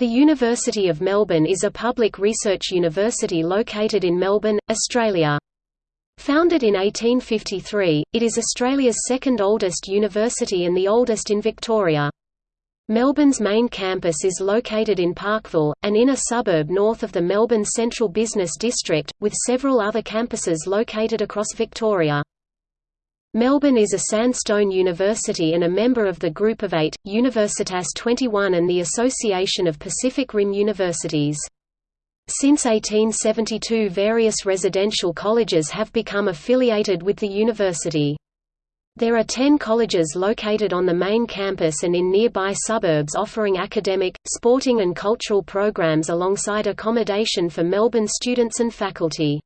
The University of Melbourne is a public research university located in Melbourne, Australia. Founded in 1853, it is Australia's second oldest university and the oldest in Victoria. Melbourne's main campus is located in Parkville, an inner suburb north of the Melbourne Central Business District, with several other campuses located across Victoria. Melbourne is a sandstone university and a member of the Group of Eight, Universitas 21 and the Association of Pacific Rim Universities. Since 1872 various residential colleges have become affiliated with the university. There are ten colleges located on the main campus and in nearby suburbs offering academic, sporting and cultural programs alongside accommodation for Melbourne students and faculty.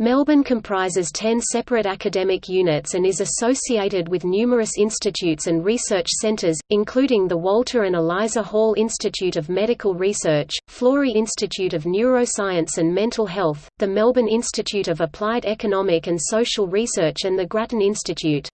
Melbourne comprises ten separate academic units and is associated with numerous institutes and research centres, including the Walter and Eliza Hall Institute of Medical Research, Florey Institute of Neuroscience and Mental Health, the Melbourne Institute of Applied Economic and Social Research and the Grattan Institute.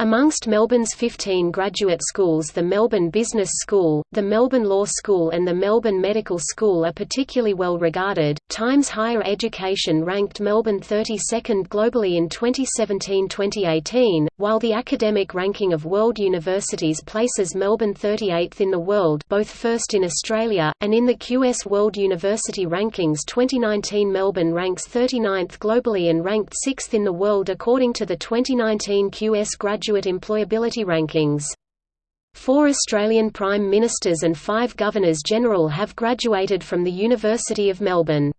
Amongst Melbourne's 15 graduate schools the Melbourne Business School, the Melbourne Law School and the Melbourne Medical School are particularly well regarded. Times Higher Education ranked Melbourne 32nd globally in 2017-2018, while the academic ranking of world universities places Melbourne 38th in the world, both first in Australia and in the QS World University Rankings 2019 Melbourne ranks 39th globally and ranked 6th in the world according to the 2019 QS Graduate Graduate Employability Rankings. Four Australian Prime Ministers and five Governors-General have graduated from the University of Melbourne.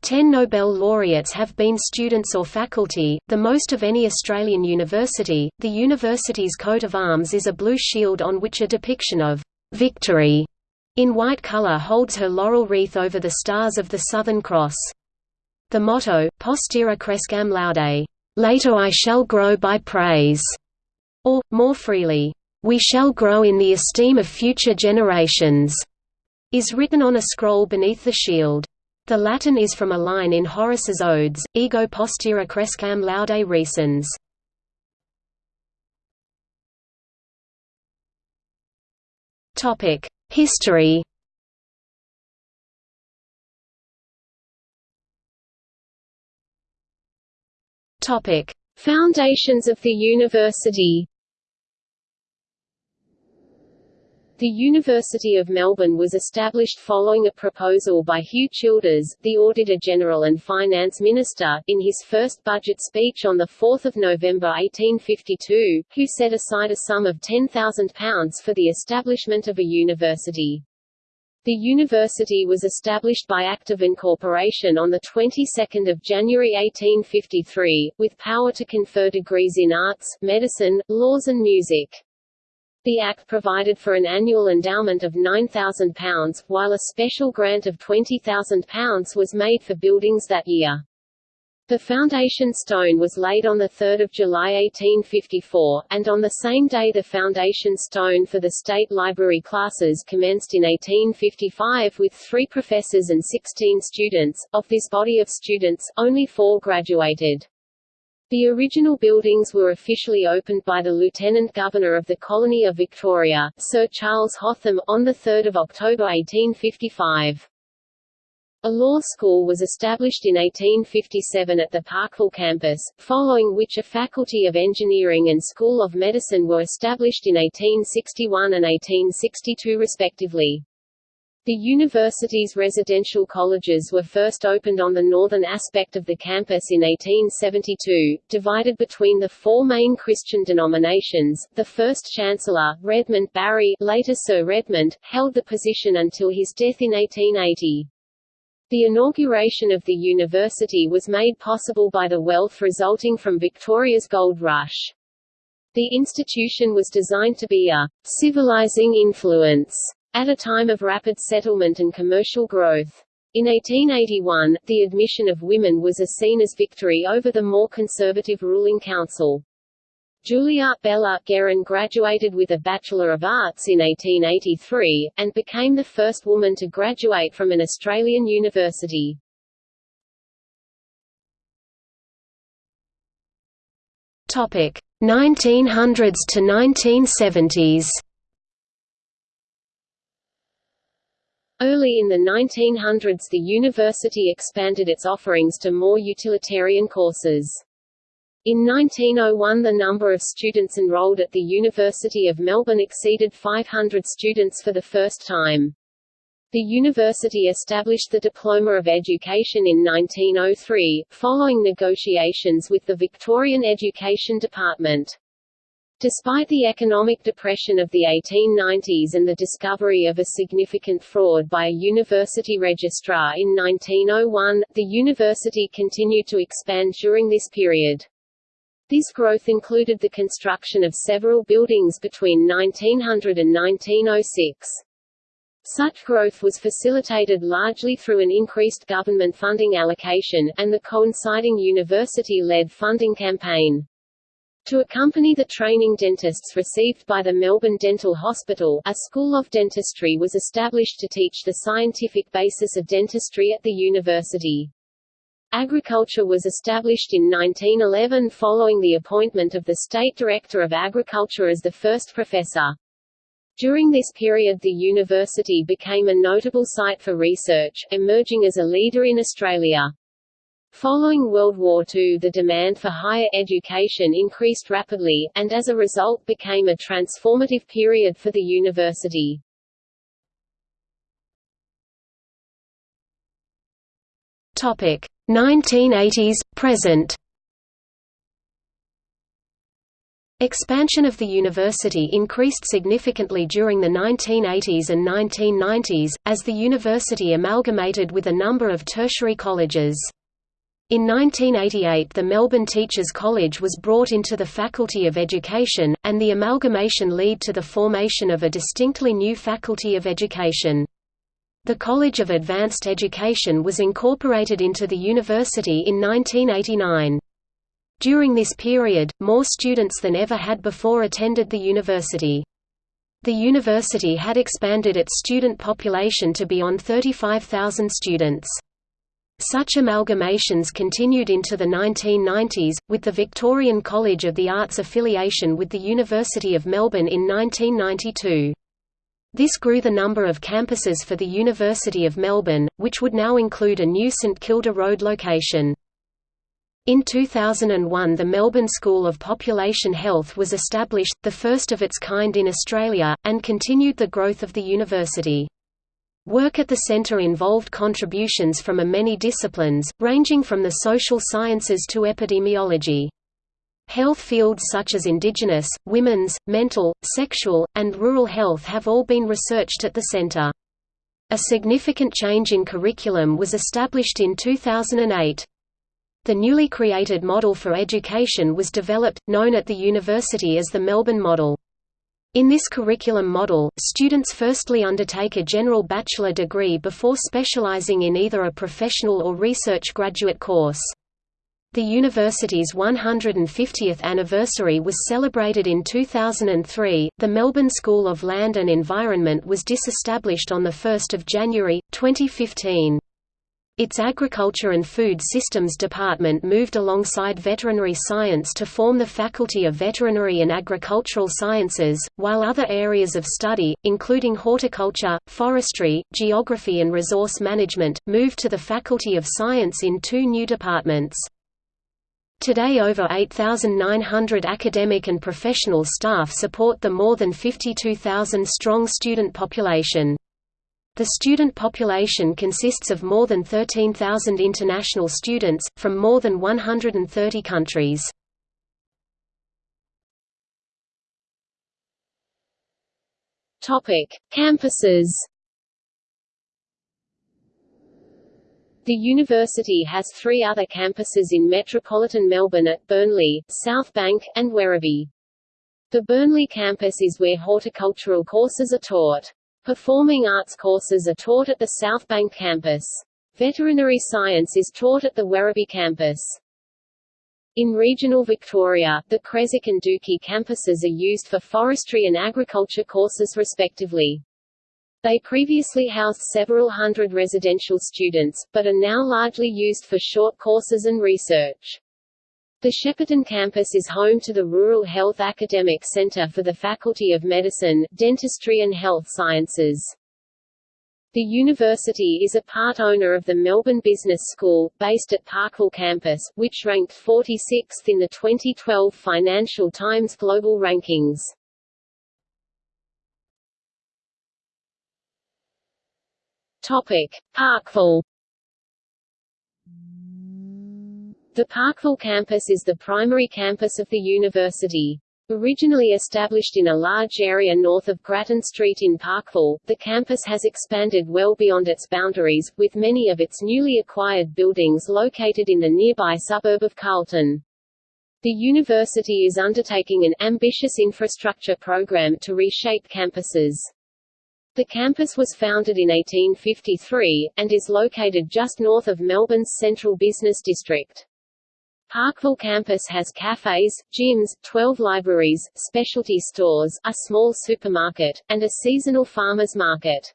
Ten Nobel laureates have been students or faculty, the most of any Australian university. The university's coat of arms is a blue shield on which a depiction of victory in white colour holds her laurel wreath over the stars of the Southern Cross. The motto, Postera crescam laude, later I shall grow by praise, or, more freely, "'We shall grow in the esteem of future generations' is written on a scroll beneath the shield. The Latin is from a line in Horace's Odes, Ego postera crescam laude recens. History Foundations of the university The University of Melbourne was established following a proposal by Hugh Childers, the Auditor-General and Finance Minister, in his first budget speech on 4 November 1852, who set aside a sum of £10,000 for the establishment of a university. The university was established by Act of Incorporation on the 22nd of January 1853, with power to confer degrees in arts, medicine, laws and music. The Act provided for an annual endowment of £9,000, while a special grant of £20,000 was made for buildings that year. The foundation stone was laid on 3 July 1854, and on the same day the foundation stone for the State Library classes commenced in 1855 with three professors and 16 students. Of this body of students, only four graduated. The original buildings were officially opened by the Lieutenant Governor of the Colony of Victoria, Sir Charles Hotham, on 3 October 1855. A law school was established in 1857 at the Parkville campus, following which a Faculty of Engineering and School of Medicine were established in 1861 and 1862 respectively. The university's residential colleges were first opened on the northern aspect of the campus in 1872, divided between the four main Christian denominations. The first chancellor, Redmond Barry, later Sir Redmond, held the position until his death in 1880. The inauguration of the university was made possible by the wealth resulting from Victoria's gold rush. The institution was designed to be a civilizing influence at a time of rapid settlement and commercial growth. In 1881, the admission of women was a seen as victory over the more conservative ruling council. Julia Bella Guerin graduated with a Bachelor of Arts in 1883, and became the first woman to graduate from an Australian university. Topic 1900s to 1970s. Early in the 1900s the university expanded its offerings to more utilitarian courses. In 1901 the number of students enrolled at the University of Melbourne exceeded 500 students for the first time. The university established the Diploma of Education in 1903, following negotiations with the Victorian Education Department. Despite the economic depression of the 1890s and the discovery of a significant fraud by a university registrar in 1901, the university continued to expand during this period. This growth included the construction of several buildings between 1900 and 1906. Such growth was facilitated largely through an increased government funding allocation, and the coinciding university-led funding campaign. To accompany the training dentists received by the Melbourne Dental Hospital, a School of Dentistry was established to teach the scientific basis of dentistry at the university. Agriculture was established in 1911 following the appointment of the State Director of Agriculture as the first professor. During this period the university became a notable site for research, emerging as a leader in Australia. Following World War II the demand for higher education increased rapidly, and as a result became a transformative period for the university. Topic 1980s present. Expansion of the university increased significantly during the 1980s and 1990s, as the university amalgamated with a number of tertiary colleges. In 1988 the Melbourne Teachers College was brought into the Faculty of Education, and the amalgamation led to the formation of a distinctly new Faculty of Education. The College of Advanced Education was incorporated into the university in 1989. During this period, more students than ever had before attended the university. The university had expanded its student population to beyond 35,000 students. Such amalgamations continued into the 1990s, with the Victorian College of the Arts affiliation with the University of Melbourne in 1992. This grew the number of campuses for the University of Melbourne, which would now include a new St Kilda Road location. In 2001 the Melbourne School of Population Health was established, the first of its kind in Australia, and continued the growth of the university. Work at the center involved contributions from a many disciplines, ranging from the social sciences to epidemiology. Health fields such as indigenous, women's, mental, sexual, and rural health have all been researched at the center. A significant change in curriculum was established in 2008. The newly created model for education was developed, known at the university as the Melbourne Model. In this curriculum model, students firstly undertake a general bachelor degree before specializing in either a professional or research graduate course. The university's 150th anniversary was celebrated in 2003. The Melbourne School of Land and Environment was disestablished on 1 January, 2015. Its Agriculture and Food Systems Department moved alongside veterinary science to form the Faculty of Veterinary and Agricultural Sciences, while other areas of study, including horticulture, forestry, geography and resource management, moved to the Faculty of Science in two new departments. Today over 8,900 academic and professional staff support the more than 52,000 strong student population. The student population consists of more than 13,000 international students, from more than 130 countries. Campuses The university has three other campuses in metropolitan Melbourne at Burnley, South Bank, and Werribee. The Burnley campus is where horticultural courses are taught. Performing arts courses are taught at the South Bank campus. Veterinary science is taught at the Werribee campus. In regional Victoria, the Creswick and Dookie campuses are used for forestry and agriculture courses respectively. They previously housed several hundred residential students, but are now largely used for short courses and research. The Shepparton campus is home to the Rural Health Academic Centre for the Faculty of Medicine, Dentistry and Health Sciences. The university is a part owner of the Melbourne Business School, based at Parkville campus, which ranked 46th in the 2012 Financial Times Global Rankings. Topic: Parkville. The Parkville campus is the primary campus of the university. Originally established in a large area north of Grattan Street in Parkville, the campus has expanded well beyond its boundaries, with many of its newly acquired buildings located in the nearby suburb of Carlton. The university is undertaking an ambitious infrastructure program to reshape campuses. The campus was founded in 1853, and is located just north of Melbourne's central business district. Parkville campus has cafes, gyms, 12 libraries, specialty stores, a small supermarket, and a seasonal farmers market.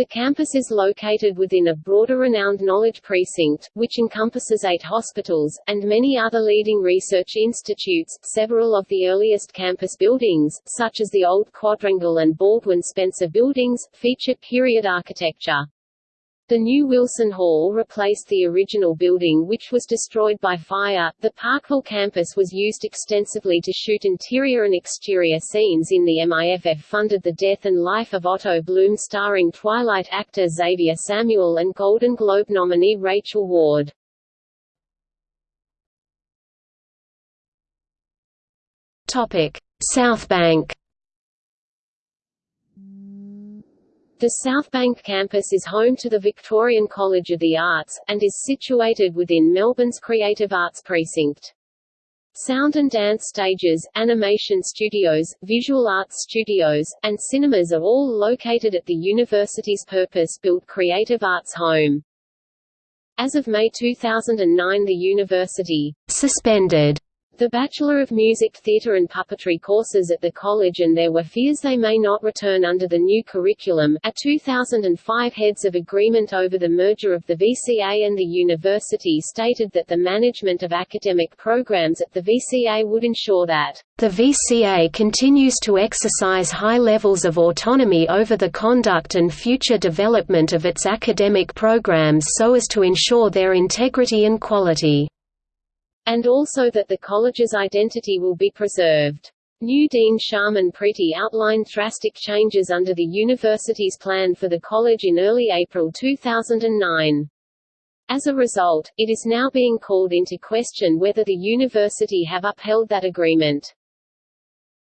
The campus is located within a broader renowned knowledge precinct, which encompasses eight hospitals, and many other leading research institutes. Several of the earliest campus buildings, such as the old Quadrangle and Baldwin Spencer buildings, feature period architecture. The new Wilson Hall replaced the original building which was destroyed by fire. The Parkville campus was used extensively to shoot interior and exterior scenes in the MIFF funded The Death and Life of Otto Bloom starring Twilight actor Xavier Samuel and Golden Globe nominee Rachel Ward. Topic: South Bank The Southbank campus is home to the Victorian College of the Arts, and is situated within Melbourne's Creative Arts Precinct. Sound and dance stages, animation studios, visual arts studios, and cinemas are all located at the university's purpose-built Creative Arts Home. As of May 2009 the university suspended the Bachelor of Music Theatre and Puppetry courses at the college and there were fears they may not return under the new curriculum. A 2005 heads of agreement over the merger of the VCA and the university stated that the management of academic programs at the VCA would ensure that the VCA continues to exercise high levels of autonomy over the conduct and future development of its academic programs so as to ensure their integrity and quality and also that the college's identity will be preserved. New Dean Sharman Pretty outlined drastic changes under the university's plan for the college in early April 2009. As a result, it is now being called into question whether the university have upheld that agreement.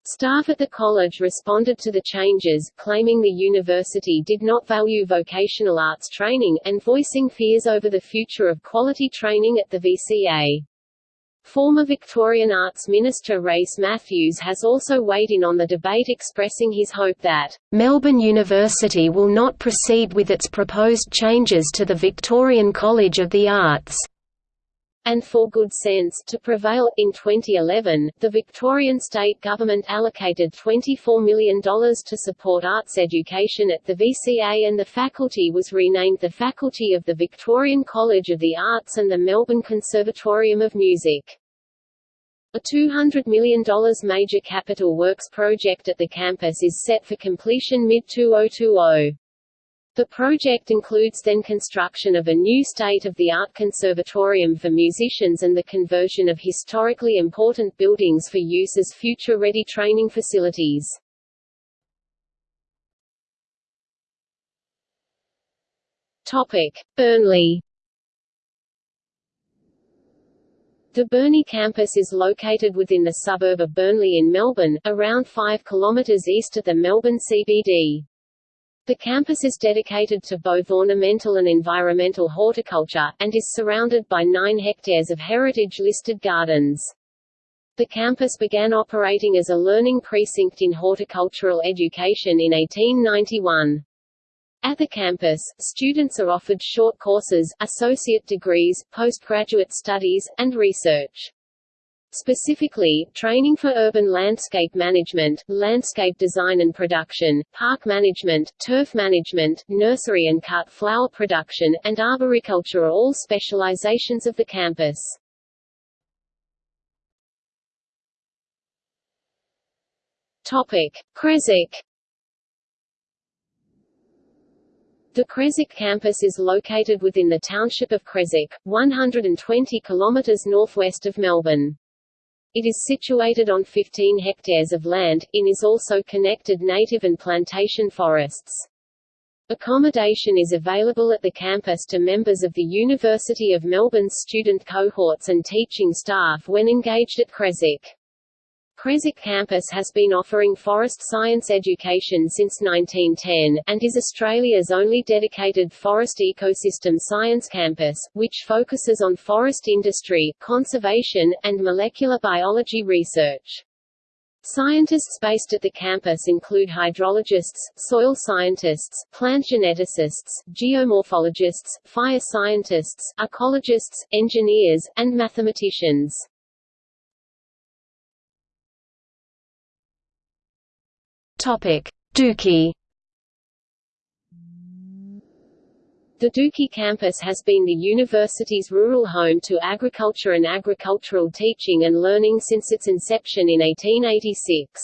Staff at the college responded to the changes, claiming the university did not value vocational arts training, and voicing fears over the future of quality training at the VCA. Former Victorian Arts Minister Race Mathews has also weighed in on the debate expressing his hope that, "...Melbourne University will not proceed with its proposed changes to the Victorian College of the Arts." And for good sense to prevail. In 2011, the Victorian state government allocated $24 million to support arts education at the VCA and the faculty was renamed the Faculty of the Victorian College of the Arts and the Melbourne Conservatorium of Music. A $200 million major capital works project at the campus is set for completion mid-2020. The project includes then construction of a new state-of-the-art conservatorium for musicians and the conversion of historically important buildings for use as future-ready training facilities. Topic: Burnley The Burnley campus is located within the suburb of Burnley in Melbourne, around 5 km east of the Melbourne CBD. The campus is dedicated to both ornamental and environmental horticulture, and is surrounded by 9 hectares of heritage-listed gardens. The campus began operating as a learning precinct in horticultural education in 1891. At the campus, students are offered short courses, associate degrees, postgraduate studies, and research. Specifically, training for urban landscape management, landscape design and production, park management, turf management, nursery and cut flower production, and arboriculture are all specializations of the campus. Topic: The Creswick campus is located within the township of Creswick, 120 kilometres northwest of Melbourne. It is situated on 15 hectares of land, in is also connected native and plantation forests. Accommodation is available at the campus to members of the University of Melbourne's student cohorts and teaching staff when engaged at Creswick. Creswick campus has been offering forest science education since 1910, and is Australia's only dedicated forest ecosystem science campus, which focuses on forest industry, conservation, and molecular biology research. Scientists based at the campus include hydrologists, soil scientists, plant geneticists, geomorphologists, fire scientists, ecologists, engineers, and mathematicians. Topic: Dookie. The Dookie campus has been the university's rural home to agriculture and agricultural teaching and learning since its inception in 1886.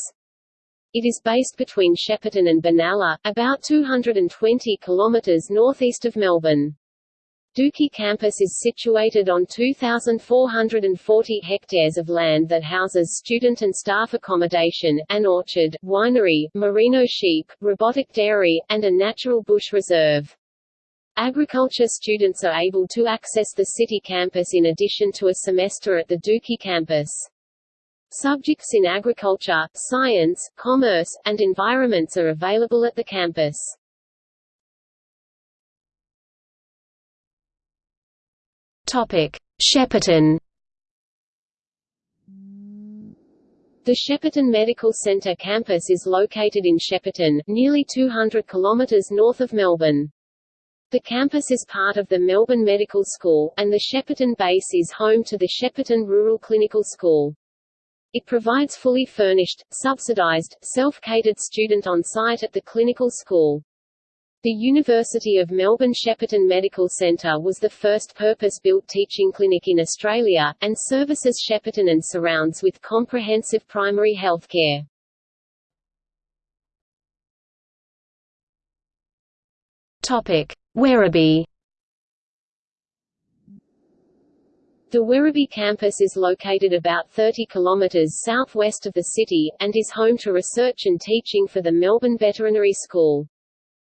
It is based between Shepparton and Benalla, about 220 kilometres northeast of Melbourne. Dookie campus is situated on 2,440 hectares of land that houses student and staff accommodation, an orchard, winery, merino sheep, robotic dairy, and a natural bush reserve. Agriculture students are able to access the city campus in addition to a semester at the Dookie campus. Subjects in agriculture, science, commerce, and environments are available at the campus. Shepparton. The Shepparton Medical Centre campus is located in Shepparton, nearly 200 kilometres north of Melbourne. The campus is part of the Melbourne Medical School, and the Shepparton base is home to the Shepparton Rural Clinical School. It provides fully furnished, subsidised, self-catered student on-site at the clinical school. The University of Melbourne Shepparton Medical Centre was the first purpose-built teaching clinic in Australia, and services Shepparton and surrounds with comprehensive primary health care. Werribee. The Werribee campus is located about 30 kilometres southwest of the city, and is home to research and teaching for the Melbourne Veterinary School.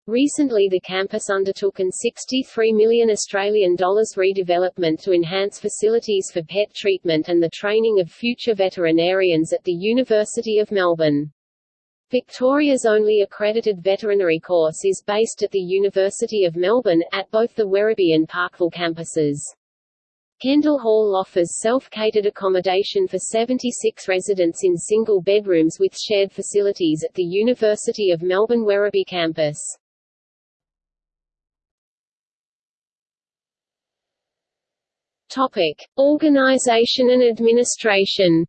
Recently the campus undertook an 63 million Australian dollars redevelopment to enhance facilities for pet treatment and the training of future veterinarians at the University of Melbourne. Victoria's only accredited veterinary course is based at the University of Melbourne, at both the Werribee and Parkville campuses. Kendall Hall offers self-catered accommodation for 76 residents in single bedrooms with shared facilities at the University of Melbourne Werribee campus. Topic: Organization and administration.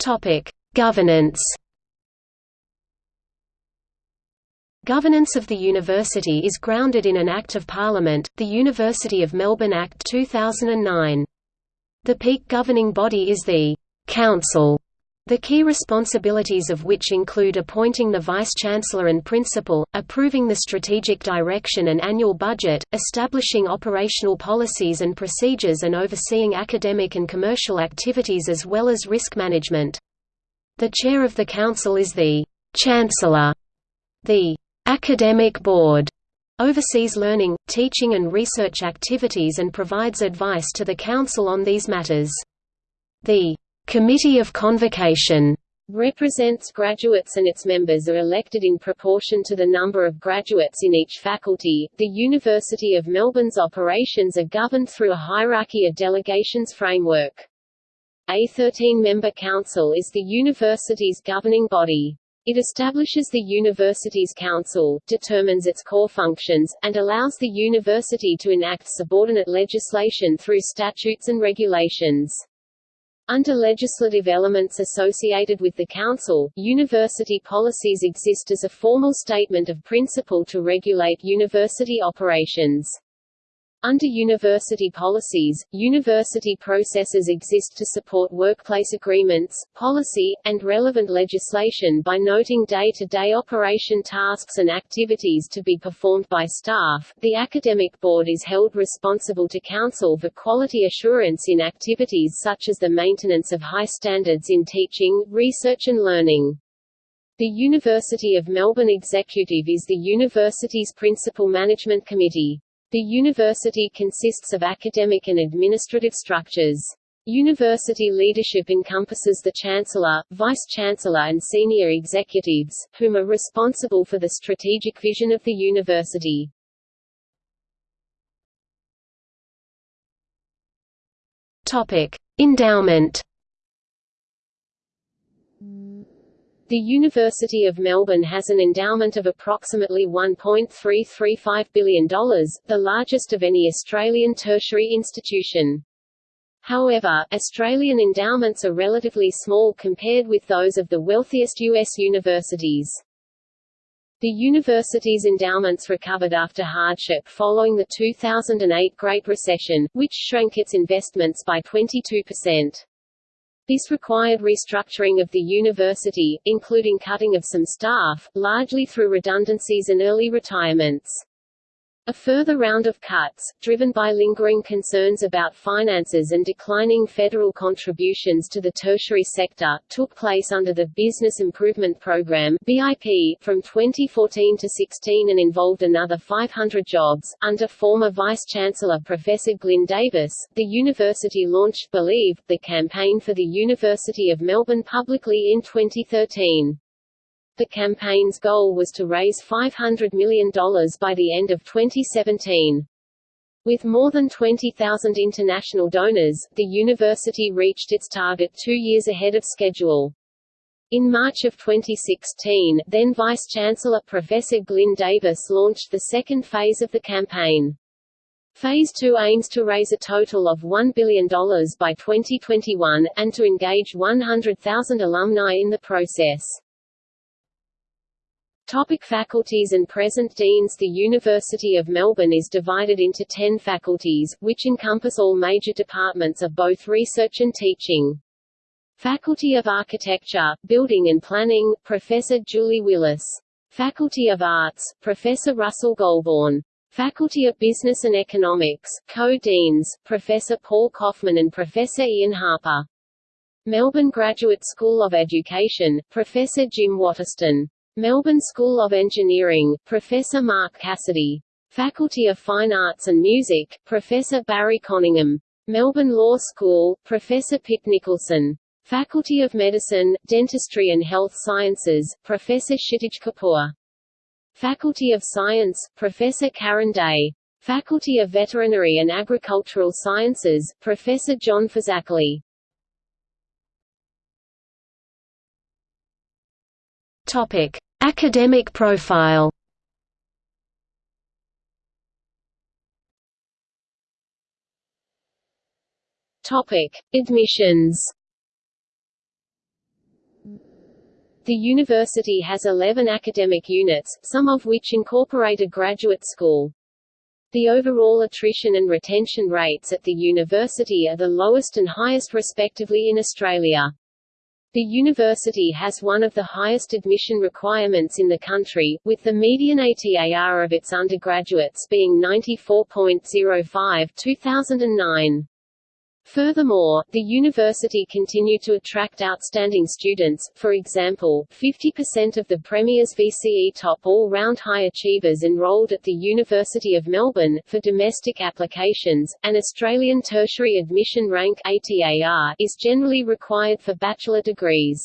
Topic: Governance. Governance of the university is grounded in an Act of Parliament, the University of Melbourne Act 2009. The peak governing body is the Council the key responsibilities of which include appointing the Vice-Chancellor and Principal, approving the strategic direction and annual budget, establishing operational policies and procedures and overseeing academic and commercial activities as well as risk management. The chair of the council is the Chancellor. The Academic Board oversees learning, teaching and research activities and provides advice to the council on these matters. The Committee of Convocation represents graduates and its members are elected in proportion to the number of graduates in each faculty. The University of Melbourne's operations are governed through a hierarchy of delegations framework. A 13-member council is the university's governing body. It establishes the university's council, determines its core functions, and allows the university to enact subordinate legislation through statutes and regulations. Under legislative elements associated with the Council, university policies exist as a formal statement of principle to regulate university operations. Under university policies, university processes exist to support workplace agreements, policy, and relevant legislation by noting day-to-day -day operation tasks and activities to be performed by staff. The academic board is held responsible to counsel for quality assurance in activities such as the maintenance of high standards in teaching, research and learning. The University of Melbourne Executive is the university's principal management committee. The university consists of academic and administrative structures. University leadership encompasses the Chancellor, Vice-Chancellor and senior executives, whom are responsible for the strategic vision of the university. Topic: Endowment The University of Melbourne has an endowment of approximately $1.335 billion, the largest of any Australian tertiary institution. However, Australian endowments are relatively small compared with those of the wealthiest U.S. universities. The university's endowments recovered after hardship following the 2008 Great Recession, which shrank its investments by 22%. This required restructuring of the university, including cutting of some staff, largely through redundancies and early retirements. A further round of cuts, driven by lingering concerns about finances and declining federal contributions to the tertiary sector, took place under the Business Improvement Program (BIP) from 2014 to 16 and involved another 500 jobs. Under former Vice Chancellor Professor Glyn Davis, the university launched Believe, the campaign for the University of Melbourne publicly in 2013. The campaign's goal was to raise $500 million by the end of 2017. With more than 20,000 international donors, the university reached its target two years ahead of schedule. In March of 2016, then Vice-Chancellor Professor Glyn Davis launched the second phase of the campaign. Phase 2 aims to raise a total of $1 billion by 2021, and to engage 100,000 alumni in the process. Topic faculties and present deans The University of Melbourne is divided into ten faculties, which encompass all major departments of both research and teaching. Faculty of Architecture, Building and Planning, Professor Julie Willis. Faculty of Arts, Professor Russell Goulbourne. Faculty of Business and Economics, co-deans, Professor Paul Kofman and Professor Ian Harper. Melbourne Graduate School of Education, Professor Jim Watterston. Melbourne School of Engineering, Professor Mark Cassidy. Faculty of Fine Arts and Music, Professor Barry Conyngham. Melbourne Law School, Professor Pip Nicholson. Faculty of Medicine, Dentistry and Health Sciences, Professor Shitij Kapur. Faculty of Science, Professor Karen Day. Faculty of Veterinary and Agricultural Sciences, Professor John Fazakerley. Topic: Academic profile. Topic: Admissions. The university has 11 academic units, some of which incorporate a graduate school. The overall attrition and retention rates at the university are the lowest and highest respectively in Australia. The university has one of the highest admission requirements in the country, with the median ATAR of its undergraduates being 94.05 2009. Furthermore, the university continued to attract outstanding students, for example, 50% of the Premier's VCE top all-round high achievers enrolled at the University of Melbourne, for domestic applications, an Australian Tertiary Admission Rank ATAR is generally required for bachelor degrees.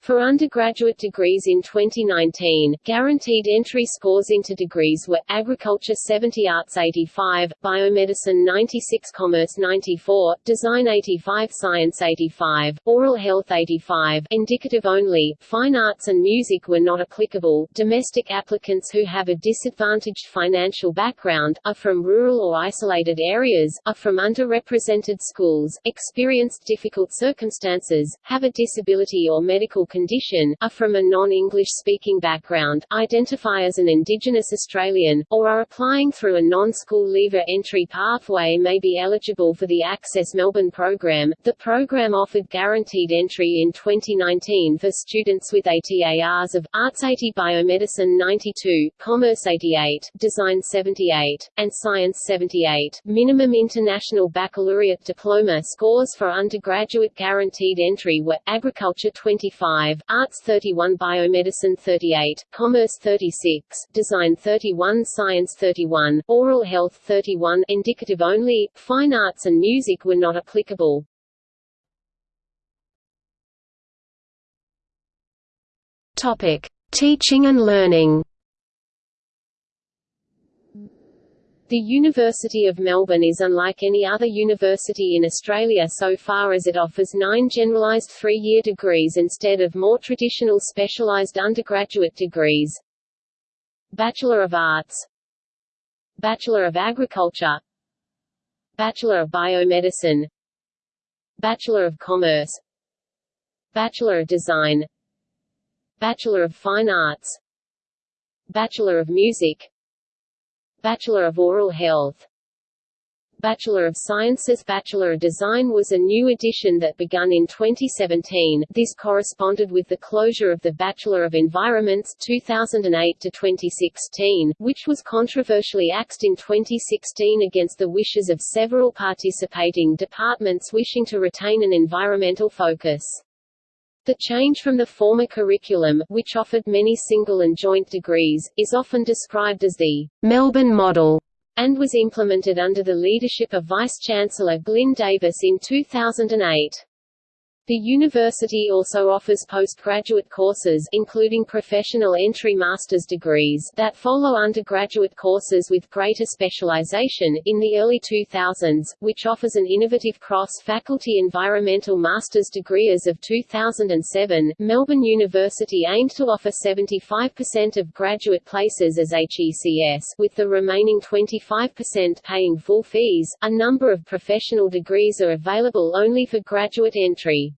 For undergraduate degrees in 2019, guaranteed entry scores into degrees were Agriculture 70 Arts 85, Biomedicine 96 Commerce 94, Design 85 Science 85, Oral Health 85 Indicative only, Fine Arts and Music were not applicable Domestic applicants who have a disadvantaged financial background, are from rural or isolated areas, are from underrepresented schools, experienced difficult circumstances, have a disability or medical condition, are from a non-English speaking background, identify as an Indigenous Australian, or are applying through a non-school leaver entry pathway may be eligible for the Access Melbourne program. The program offered guaranteed entry in 2019 for students with ATARs of Arts 80 Biomedicine 92, Commerce 88, Design 78, and Science 78. Minimum International Baccalaureate Diploma scores for undergraduate guaranteed entry were Agriculture 25, Arts 31, Biomedicine 38, Commerce 36, Design 31, Science 31, Oral Health 31, indicative only. Fine arts and music were not applicable. Topic: Teaching and learning. The University of Melbourne is unlike any other university in Australia so far as it offers nine generalised three-year degrees instead of more traditional specialised undergraduate degrees. Bachelor of Arts. Bachelor of Agriculture. Bachelor of Biomedicine. Bachelor of Commerce. Bachelor of Design. Bachelor of Fine Arts. Bachelor of Music Bachelor of Oral Health Bachelor of Sciences Bachelor of Design was a new addition that begun in 2017. This corresponded with the closure of the Bachelor of Environments 2008 to 2016, which was controversially axed in 2016 against the wishes of several participating departments wishing to retain an environmental focus. The change from the former curriculum, which offered many single and joint degrees, is often described as the Melbourne model and was implemented under the leadership of Vice-Chancellor Glyn Davis in 2008. The university also offers postgraduate courses including professional entry master's degrees that follow undergraduate courses with greater specialization in the early 2000s, which offers an innovative cross-faculty environmental master's degree as of 2007. Melbourne University aimed to offer 75% of graduate places as HECS with the remaining 25% paying full fees. A number of professional degrees are available only for graduate entry.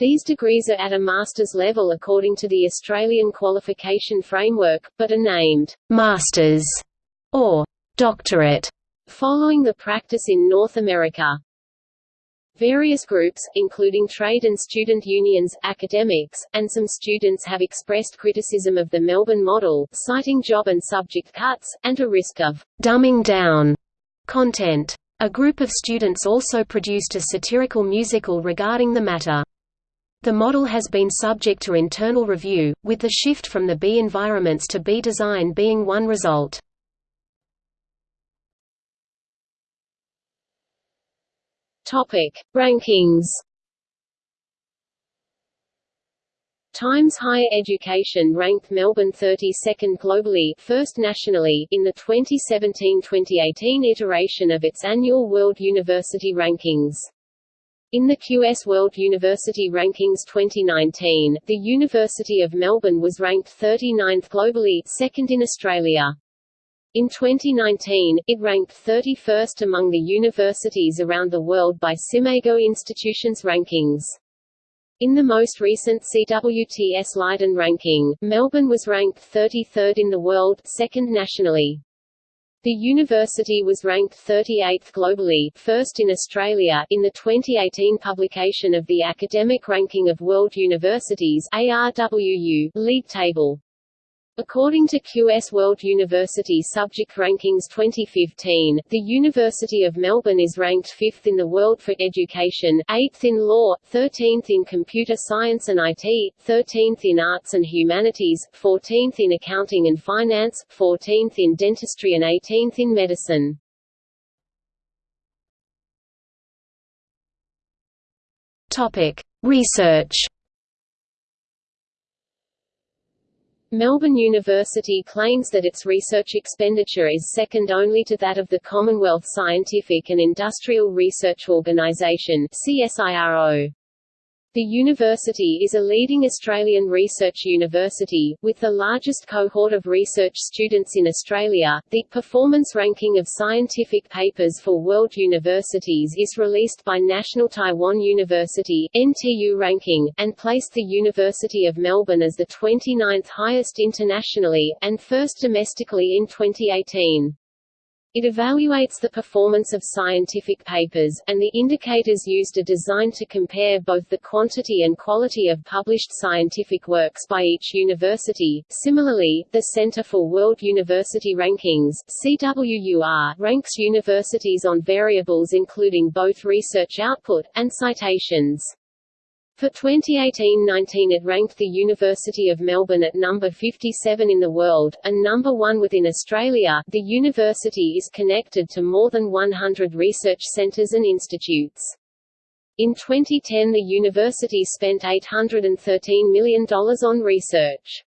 These degrees are at a master's level according to the Australian qualification framework, but are named «masters» or «doctorate» following the practice in North America. Various groups, including trade and student unions, academics, and some students have expressed criticism of the Melbourne model, citing job and subject cuts, and a risk of «dumbing down» content. A group of students also produced a satirical musical regarding the matter. The model has been subject to internal review, with the shift from the B environments to B design being one result. Topic: Rankings. Times Higher Education ranked Melbourne 32nd globally, first nationally, in the 2017-2018 iteration of its annual World University Rankings. In the QS World University Rankings 2019, the University of Melbourne was ranked 39th globally, second in Australia. In 2019, it ranked 31st among the universities around the world by SCImago Institutions Rankings. In the most recent CWTS Leiden ranking, Melbourne was ranked 33rd in the world, second nationally. The university was ranked 38th globally, first in Australia, in the 2018 publication of the Academic Ranking of World Universities ARWU League Table. According to QS World University Subject Rankings 2015, the University of Melbourne is ranked 5th in the world for education, 8th in law, 13th in computer science and IT, 13th in arts and humanities, 14th in accounting and finance, 14th in dentistry and 18th in medicine. Topic: Research Melbourne University claims that its research expenditure is second only to that of the Commonwealth Scientific and Industrial Research Organisation CSIRO. The university is a leading Australian research university, with the largest cohort of research students in Australia. The performance ranking of scientific papers for world universities is released by National Taiwan University (NTU ranking) and placed the University of Melbourne as the 29th highest internationally and first domestically in 2018. It evaluates the performance of scientific papers, and the indicators used are designed to compare both the quantity and quality of published scientific works by each university. Similarly, the Center for World University Rankings (CWUR) ranks universities on variables including both research output and citations. For 2018-19 it ranked the University of Melbourne at number 57 in the world, and number 1 within Australia. The university is connected to more than 100 research centres and institutes. In 2010 the university spent $813 million on research.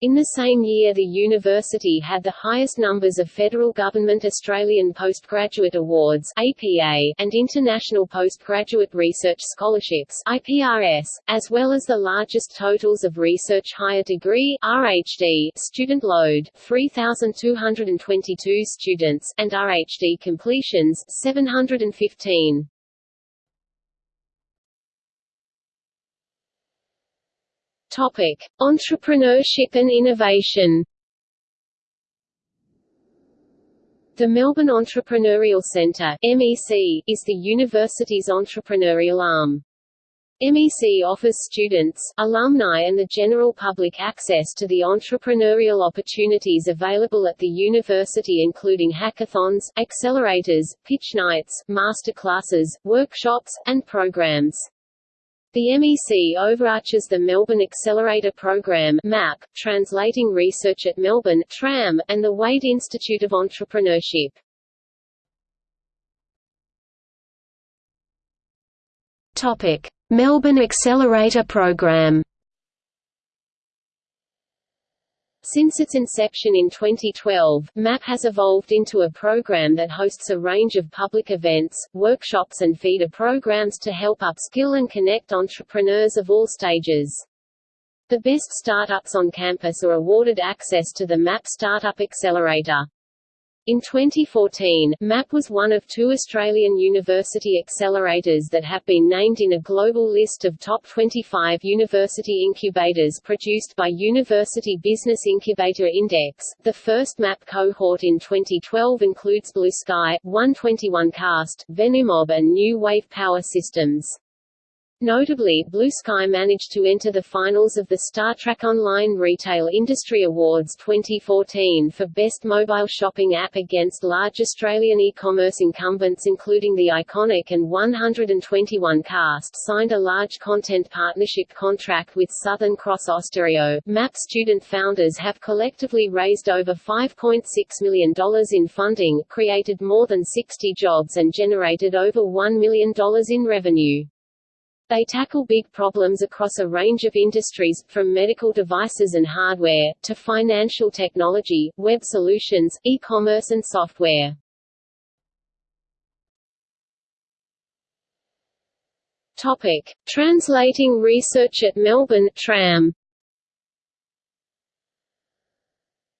In the same year the university had the highest numbers of federal government Australian Postgraduate Awards APA and International Postgraduate Research Scholarships IPRS, as well as the largest totals of Research Higher Degree RHD student load 3222 students and RHD completions 715. Topic: Entrepreneurship and innovation. The Melbourne Entrepreneurial Centre (MEC) is the university's entrepreneurial arm. MEC offers students, alumni and the general public access to the entrepreneurial opportunities available at the university including hackathons, accelerators, pitch nights, masterclasses, workshops, and programs. The MEC overarches the Melbourne Accelerator Program MAP, Translating Research at Melbourne TRAM, and the Wade Institute of Entrepreneurship. Topic: Melbourne Accelerator Program. Since its inception in 2012, MAP has evolved into a program that hosts a range of public events, workshops and feeder programs to help upskill and connect entrepreneurs of all stages. The best startups on campus are awarded access to the MAP Startup Accelerator. In 2014, MAP was one of two Australian university accelerators that have been named in a global list of top 25 university incubators produced by University Business Incubator Index. The first MAP cohort in 2012 includes Blue Sky, 121 Cast, Venumob, and New Wave Power Systems. Notably, Blue Sky managed to enter the finals of the StarTrack Online Retail Industry Awards 2014 for Best Mobile Shopping App against large Australian e-commerce incumbents including The Iconic and 121 Cast signed a large content partnership contract with Southern Cross Austereo. MAP student founders have collectively raised over $5.6 million in funding, created more than 60 jobs and generated over $1 million in revenue. They tackle big problems across a range of industries, from medical devices and hardware, to financial technology, web solutions, e-commerce and software. Topic. Translating research at Melbourne TRAM.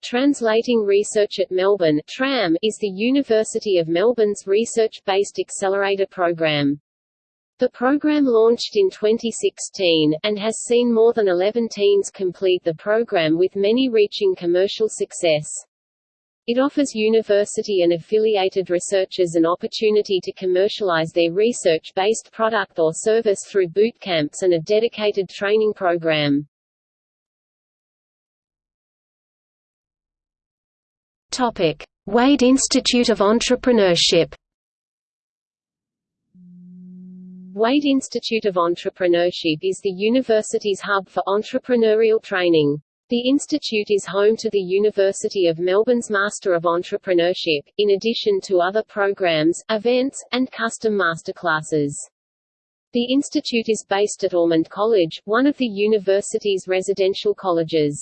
Translating Research at Melbourne TRAM is the University of Melbourne's research-based accelerator program. The program launched in 2016, and has seen more than 11 teams complete the program with many reaching commercial success. It offers university and affiliated researchers an opportunity to commercialize their research-based product or service through boot camps and a dedicated training program. Wade Institute of Entrepreneurship Wade Institute of Entrepreneurship is the university's hub for entrepreneurial training. The institute is home to the University of Melbourne's Master of Entrepreneurship, in addition to other programs, events, and custom masterclasses. The institute is based at Ormond College, one of the university's residential colleges.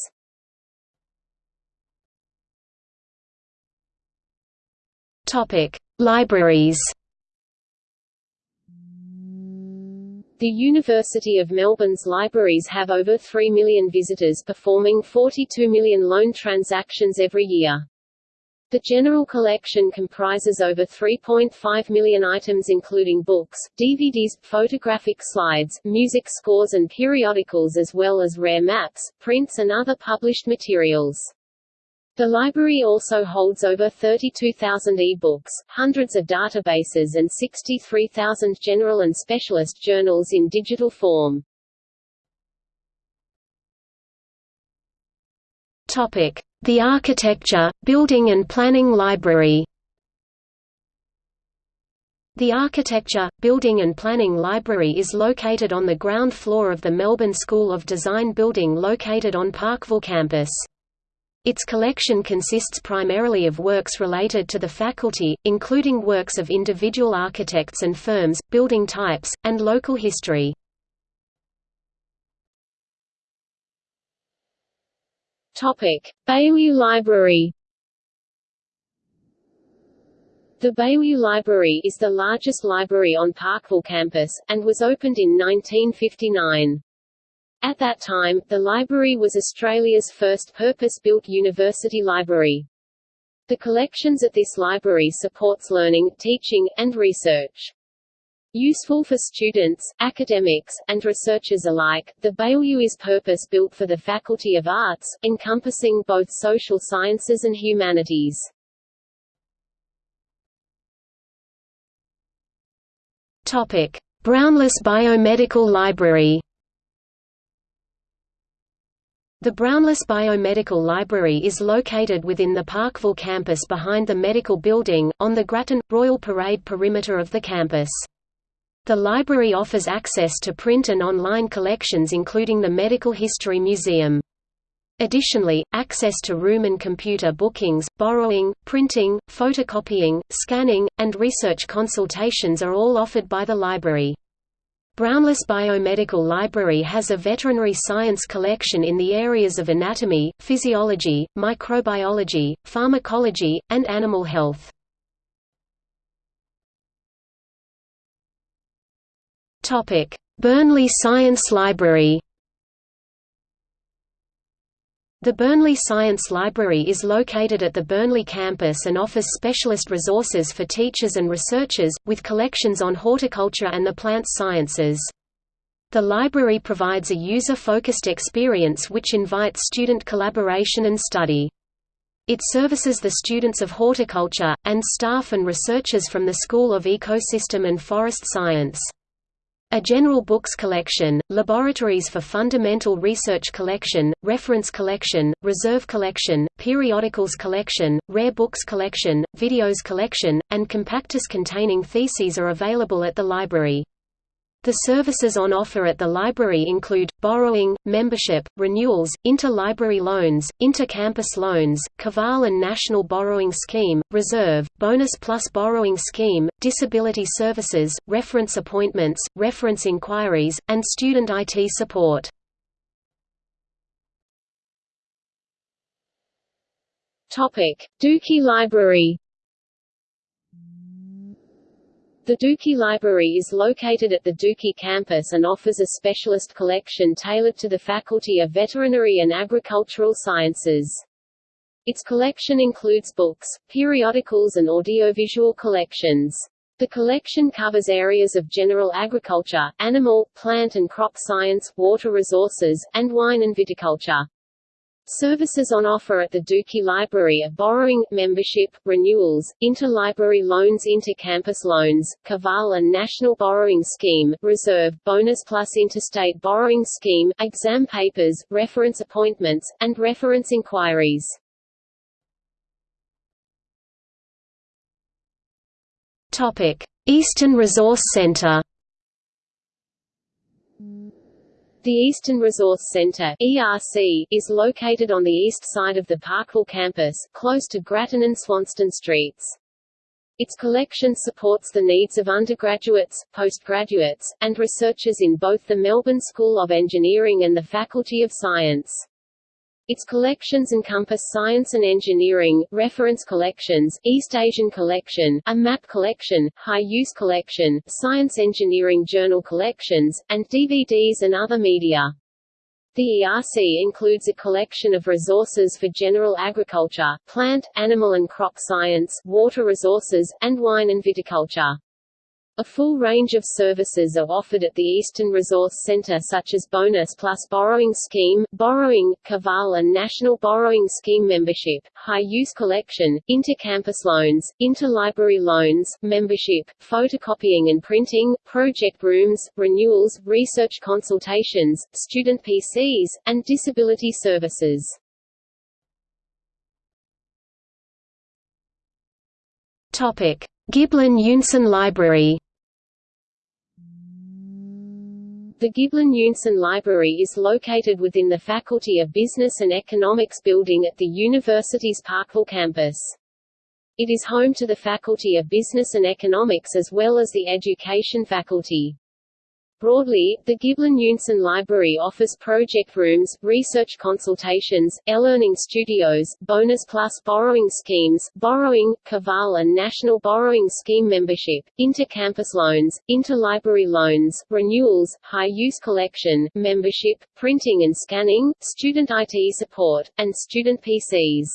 Topic: Libraries The University of Melbourne's libraries have over 3 million visitors performing 42 million loan transactions every year. The general collection comprises over 3.5 million items including books, DVDs, photographic slides, music scores and periodicals as well as rare maps, prints and other published materials. The library also holds over 32,000 e-books, hundreds of databases and 63,000 general and specialist journals in digital form. The Architecture, Building and Planning Library. The Architecture, Building and Planning Library is located on the ground floor of the Melbourne School of Design building located on Parkville campus. Its collection consists primarily of works related to the faculty, including works of individual architects and firms, building types, and local history. Baillieu Library. The Baillieu Library is the largest library on Parkville campus, and was opened in 1959. At that time, the library was Australia's first purpose-built university library. The collections at this library supports learning, teaching, and research. Useful for students, academics, and researchers alike, the Baillieu is purpose-built for the Faculty of Arts, encompassing both social sciences and humanities. Brownless Biomedical Library. The Brownless Biomedical Library is located within the Parkville campus behind the medical building, on the Grattan, Royal Parade perimeter of the campus. The library offers access to print and online collections including the Medical History Museum. Additionally, access to room and computer bookings, borrowing, printing, photocopying, scanning, and research consultations are all offered by the library. Brownless Biomedical Library has a veterinary science collection in the areas of anatomy, physiology, microbiology, pharmacology, and animal health. Burnley Science Library The Burnley Science Library is located at the Burnley campus and offers specialist resources for teachers and researchers, with collections on horticulture and the plant sciences. The library provides a user-focused experience which invites student collaboration and study. It services the students of horticulture, and staff and researchers from the School of Ecosystem and Forest Science. A general books collection, laboratories for fundamental research collection, reference collection, reserve collection, periodicals collection, rare books collection, videos collection, and compactus containing theses are available at the library. The services on offer at the library include, borrowing, membership, renewals, interlibrary loans, inter-campus loans, Caval and National Borrowing Scheme, Reserve, Bonus Plus Borrowing Scheme, Disability Services, Reference Appointments, Reference Inquiries, and Student IT Support. Dookie Library The Dookie Library is located at the Dookie campus and offers a specialist collection tailored to the Faculty of Veterinary and Agricultural Sciences. Its collection includes books, periodicals and audiovisual collections. The collection covers areas of general agriculture, animal, plant and crop science, water resources, and wine and viticulture. Services on offer at the Dookie Library are borrowing, membership, renewals, interlibrary loans inter-campus loans, Caval and National Borrowing Scheme, Reserve, Bonus Plus Interstate Borrowing Scheme, exam papers, reference appointments, and reference inquiries. Eastern Resource Centre The Eastern Resource Centre (ERC) is located on the east side of the Parkville campus, close to Grattan and Swanston Streets. Its collection supports the needs of undergraduates, postgraduates, and researchers in both the Melbourne School of Engineering and the Faculty of Science. Its collections encompass science and engineering, reference collections, East Asian collection, a map collection, high-use collection, science engineering journal collections, and DVDs and other media. The ERC includes a collection of resources for general agriculture, plant, animal and crop science, water resources, and wine and viticulture. A full range of services are offered at the Eastern Resource Center such as Bonus Plus Borrowing Scheme, Borrowing, Caval and National Borrowing Scheme membership, High-Use Collection, Inter-Campus Loans, Interlibrary Loans, Membership, Photocopying and Printing, Project Rooms, Renewals, Research Consultations, Student PCs, and Disability Services. Topic. Giblin Eunson Library The Giblin Eunson Library is located within the Faculty of Business and Economics building at the university's Parkville campus. It is home to the Faculty of Business and Economics as well as the Education faculty. Broadly, the Giblin Eunson Library offers project rooms, research consultations, e-learning studios, bonus plus borrowing schemes, borrowing, Caval and National Borrowing Scheme membership, inter-campus loans, interlibrary loans, renewals, high-use collection, membership, printing and scanning, student IT support, and student PCs.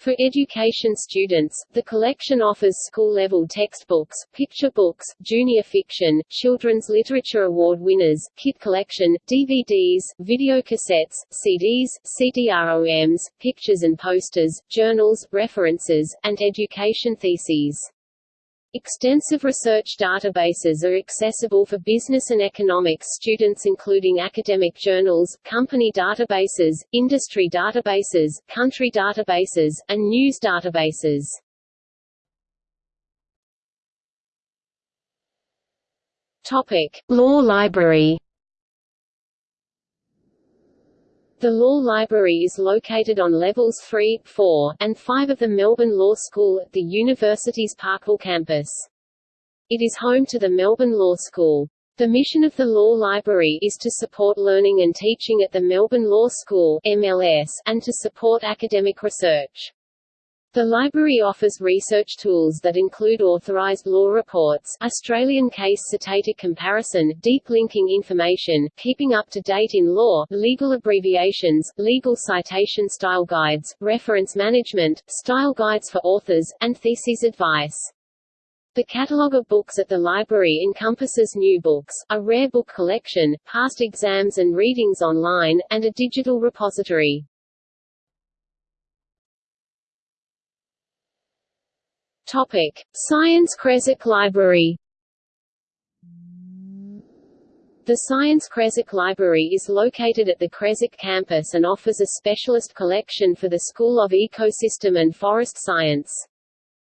For education students, the collection offers school-level textbooks, picture books, junior fiction, children's literature award winners, kit collection, DVDs, videocassettes, CDs, CD-ROMs, pictures and posters, journals, references, and education theses. Extensive research databases are accessible for business and economics students including academic journals, company databases, industry databases, country databases, and news databases. Topic: Law Library The Law Library is located on levels 3, 4, and 5 of the Melbourne Law School at the university's Parkville campus. It is home to the Melbourne Law School. The mission of the Law Library is to support learning and teaching at the Melbourne Law School MLS, and to support academic research. The library offers research tools that include authorized law reports, Australian case citator comparison, deep linking information, keeping up to date in law, legal abbreviations, legal citation style guides, reference management, style guides for authors, and theses advice. The catalogue of books at the library encompasses new books, a rare book collection, past exams and readings online, and a digital repository. Topic: Science Crescent Library. The Science Creswick Library is located at the Creswick campus and offers a specialist collection for the School of Ecosystem and Forest Science.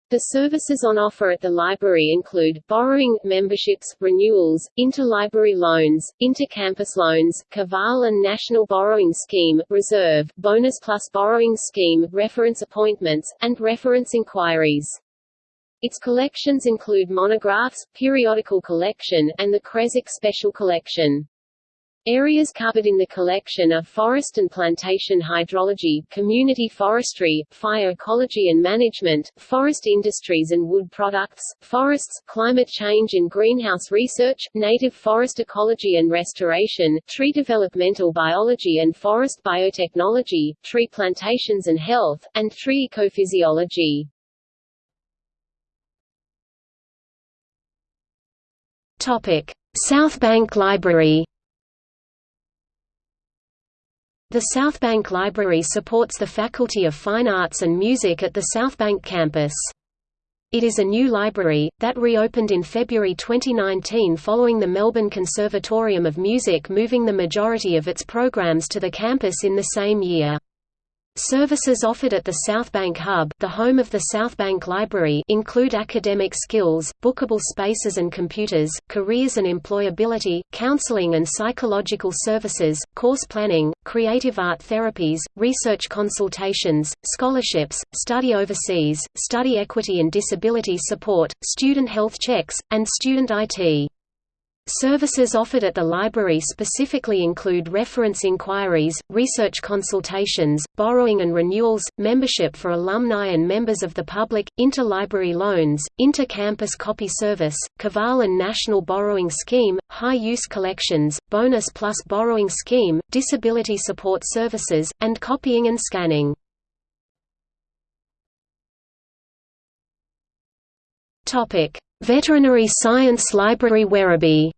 The services on offer at the library include, borrowing, memberships, renewals, interlibrary loans, intercampus loans, Caval and National Borrowing Scheme, Reserve, Bonus Plus Borrowing Scheme, reference appointments, and reference inquiries. Its collections include monographs, periodical collection, and the Creswick Special Collection. Areas covered in the collection are forest and plantation hydrology, community forestry, fire ecology and management, forest industries and wood products, forests, climate change and greenhouse research, native forest ecology and restoration, tree developmental biology and forest biotechnology, tree plantations and health, and tree ecophysiology. Topic: Southbank Library. The Southbank Library supports the Faculty of Fine Arts and Music at the Southbank campus. It is a new library, that reopened in February 2019 following the Melbourne Conservatorium of Music moving the majority of its programs to the campus in the same year. Services offered at the Southbank Hub the home of the Southbank Library include academic skills, bookable spaces and computers, careers and employability, counseling and psychological services, course planning, creative art therapies, research consultations, scholarships, study overseas, study equity and disability support, student health checks, and student IT. Services offered at the library specifically include reference inquiries, research consultations, borrowing and renewals, membership for alumni and members of the public, interlibrary loans, inter-campus copy service, Caval and National Borrowing Scheme, high-use collections, bonus plus borrowing scheme, disability support services, and copying and scanning. Veterinary Science Library Werribee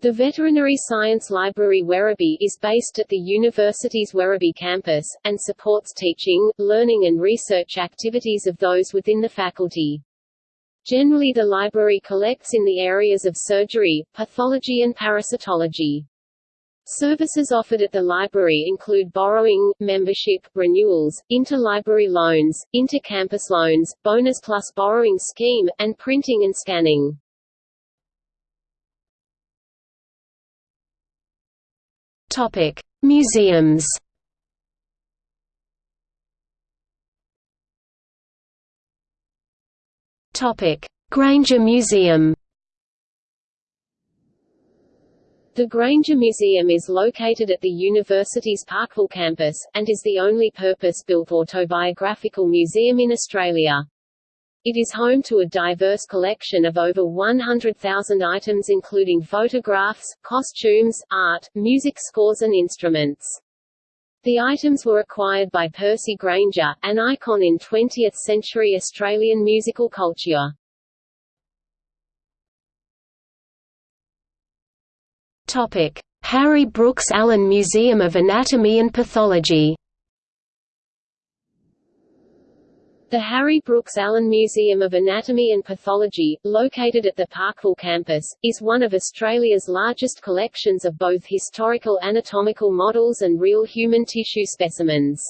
The Veterinary Science Library Werribee is based at the university's Werribee campus, and supports teaching, learning and research activities of those within the faculty. Generally the library collects in the areas of surgery, pathology and parasitology. Services offered at the library include borrowing, membership, renewals, interlibrary loans, inter-campus loans, bonus plus borrowing scheme, and printing and scanning. Topic: Museums. Topic: Grainger Museum. The Grainger Museum is located at the university's Parkville campus, and is the only purpose-built autobiographical museum in Australia. It is home to a diverse collection of over 100,000 items including photographs, costumes, art, music scores and instruments. The items were acquired by Percy Grainger, an icon in 20th-century Australian musical culture. Harry Brooks Allen Museum of Anatomy and Pathology The Harry Brooks Allen Museum of Anatomy and Pathology, located at the Parkville campus, is one of Australia's largest collections of both historical anatomical models and real human tissue specimens.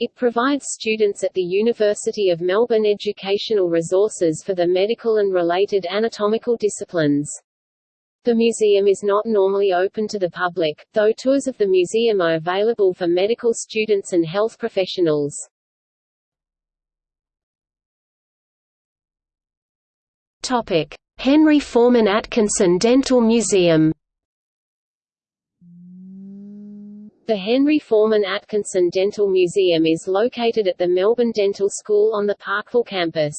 It provides students at the University of Melbourne educational resources for the medical and related anatomical disciplines. The museum is not normally open to the public, though tours of the museum are available for medical students and health professionals. Topic: Henry Forman Atkinson Dental Museum. The Henry Forman Atkinson Dental Museum is located at the Melbourne Dental School on the Parkville campus.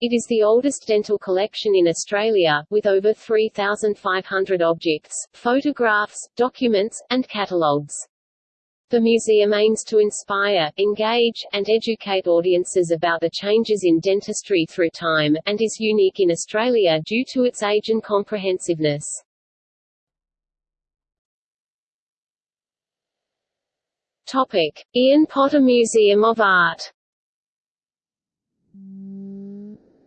It is the oldest dental collection in Australia, with over 3,500 objects, photographs, documents, and catalogues. The museum aims to inspire, engage, and educate audiences about the changes in dentistry through time, and is unique in Australia due to its age and comprehensiveness. Topic: Ian Potter Museum of Art.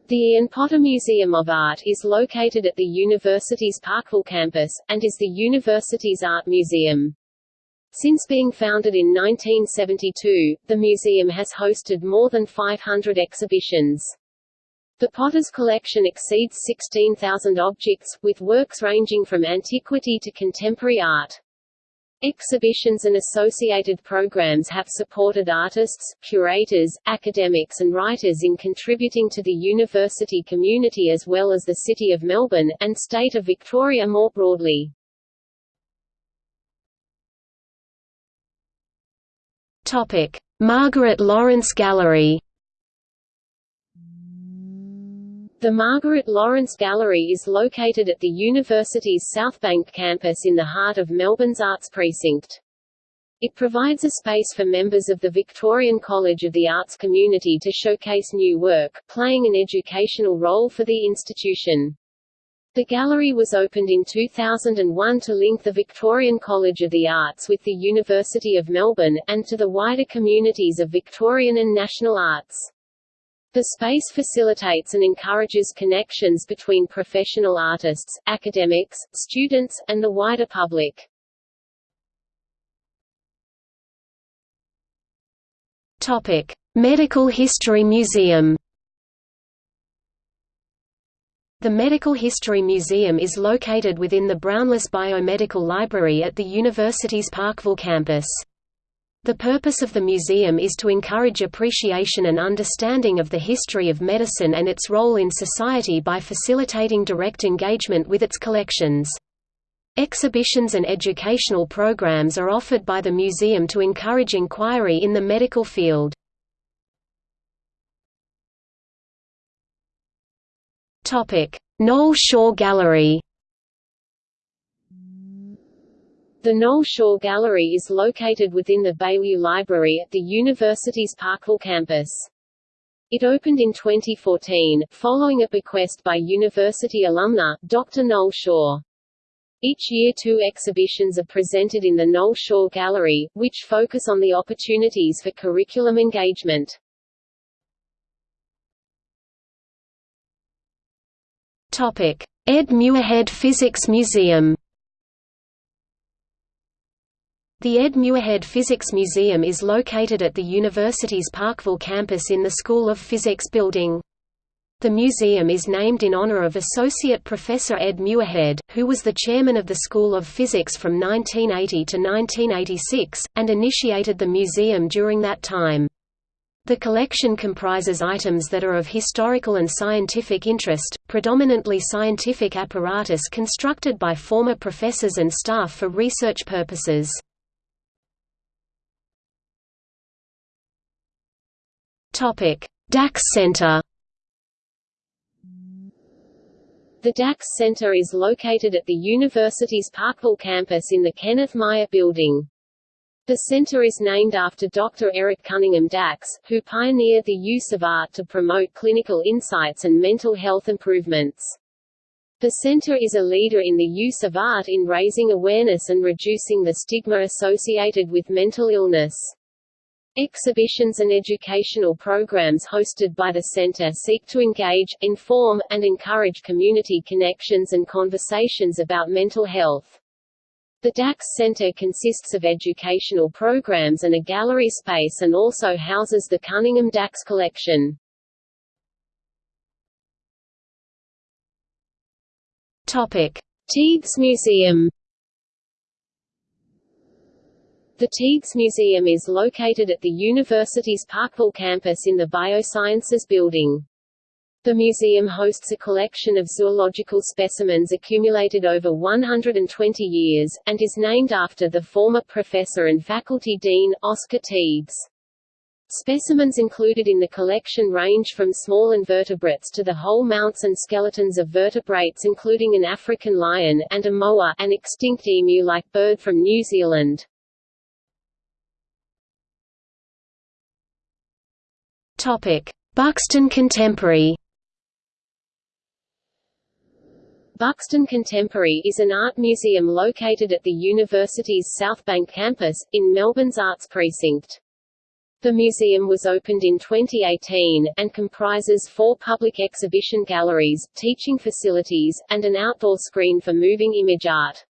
The Ian Potter Museum of Art is located at the university's Parkville campus, and is the university's art museum. Since being founded in 1972, the museum has hosted more than 500 exhibitions. The Potter's collection exceeds 16,000 objects, with works ranging from antiquity to contemporary art. Exhibitions and associated programs have supported artists, curators, academics and writers in contributing to the university community as well as the City of Melbourne, and State of Victoria more broadly. Topic: Margaret Lawrence Gallery. The Margaret Lawrence Gallery is located at the university's Southbank campus in the heart of Melbourne's Arts Precinct. It provides a space for members of the Victorian College of the Arts community to showcase new work, playing an educational role for the institution. The gallery was opened in 2001 to link the Victorian College of the Arts with the University of Melbourne, and to the wider communities of Victorian and national arts. The space facilitates and encourages connections between professional artists, academics, students, and the wider public. Medical History Museum. The Medical History Museum is located within the Brownless Biomedical Library at the university's Parkville campus. The purpose of the museum is to encourage appreciation and understanding of the history of medicine and its role in society by facilitating direct engagement with its collections. Exhibitions and educational programs are offered by the museum to encourage inquiry in the medical field. Noel Shaw Gallery The Noel Shaw Gallery is located within the Baillieu Library at the university's Parkville campus. It opened in 2014, following a bequest by university alumna, Dr. Noel Shaw. Each year two exhibitions are presented in the Noel Shaw Gallery, which focus on the opportunities for curriculum engagement. Ed Muirhead Physics Museum The Ed Muirhead Physics Museum is located at the university's Parkville campus in the School of Physics building. The museum is named in honor of Associate Professor Ed Muirhead, who was the chairman of the School of Physics from 1980 to 1986, and initiated the museum during that time. The collection comprises items that are of historical and scientific interest, predominantly scientific apparatus constructed by former professors and staff for research purposes. Dax Center The Dax Center is located at the university's Parkville campus in the Kenneth Myer Building. The center is named after Dr. Eric Cunningham Dax, who pioneered the use of art to promote clinical insights and mental health improvements. The center is a leader in the use of art in raising awareness and reducing the stigma associated with mental illness. Exhibitions and educational programs hosted by the center seek to engage, inform, and encourage community connections and conversations about mental health. The Dax Center consists of educational programs and a gallery space and also houses the Cunningham Dax collection. Tiegs Museum the Tiegs Museum is located at the university's Parkville campus in the Biosciences Building. The museum hosts a collection of zoological specimens accumulated over 120 years, and is named after the former professor and faculty dean, Oscar Tiegs. Specimens included in the collection range from small invertebrates to the whole mounts and skeletons of vertebrates including an African lion and a moa an extinct emu-like bird from New Zealand. Buxton Contemporary. Buxton Contemporary is an art museum located at the university's Southbank campus, in Melbourne's Arts Precinct. The museum was opened in 2018, and comprises four public exhibition galleries, teaching facilities, and an outdoor screen for moving image art.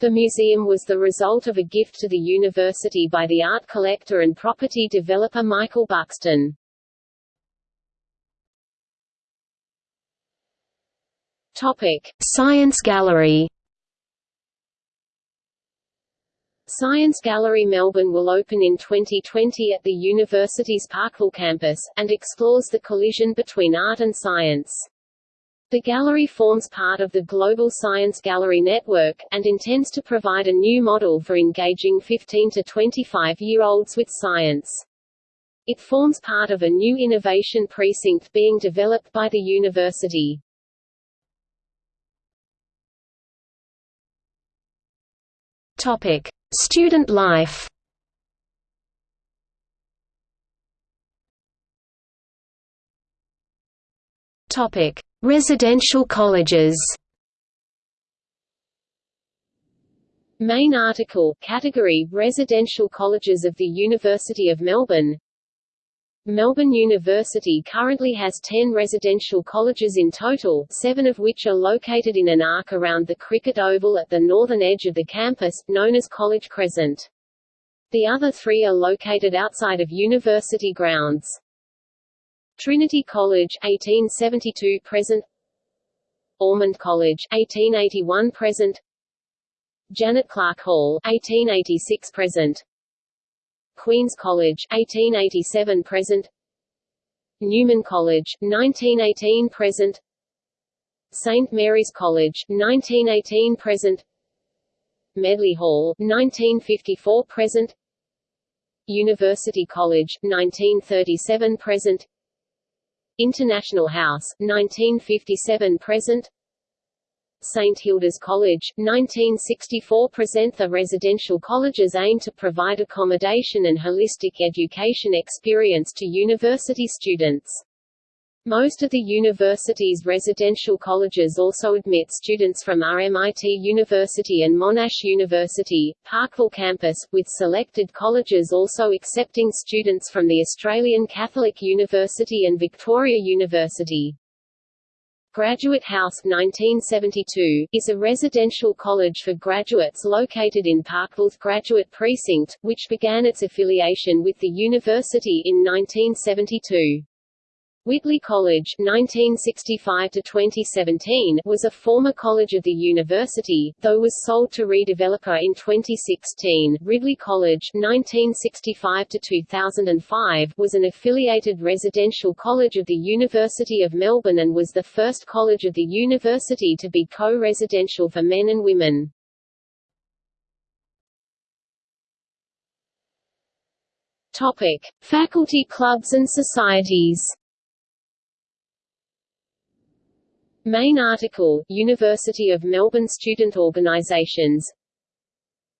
The museum was the result of a gift to the university by the art collector and property developer Michael Buxton. Topic: Science Gallery. Science Gallery Melbourne will open in 2020 at the university's Parkville campus, and explores the collision between art and science. The gallery forms part of the Global Science Gallery Network, and intends to provide a new model for engaging 15 to 25-year-olds with science. It forms part of a new innovation precinct being developed by the university. Topic: Student life. Topic: Residential colleges. Main article, category, Residential Colleges of the University of Melbourne Melbourne University currently has 10 residential colleges in total, seven of which are located in an arc around the cricket oval at the northern edge of the campus, known as College Crescent. The other three are located outside of university grounds. Trinity College 1872 present Ormond College 1881 present Janet Clarke Hall 1886 present Queen's College 1887 present. Newman College 1918 present. St Mary's College 1918 present. Medley Hall 1954 present. University College 1937 present. International House 1957 present St Hilda's College, 1964 present The residential colleges aim to provide accommodation and holistic education experience to university students. Most of the university's residential colleges also admit students from RMIT University and Monash University, Parkville campus, with selected colleges also accepting students from the Australian Catholic University and Victoria University. Graduate House 1972, is a residential college for graduates located in Parkville's Graduate Precinct, which began its affiliation with the university in 1972. Whitley College 1965 was a former college of the university, though was sold to redeveloper in 2016. Ridley College 1965 was an affiliated residential college of the University of Melbourne and was the first college of the university to be co-residential for men and women. Topic: Faculty clubs and societies. Main article, University of Melbourne Student Organisations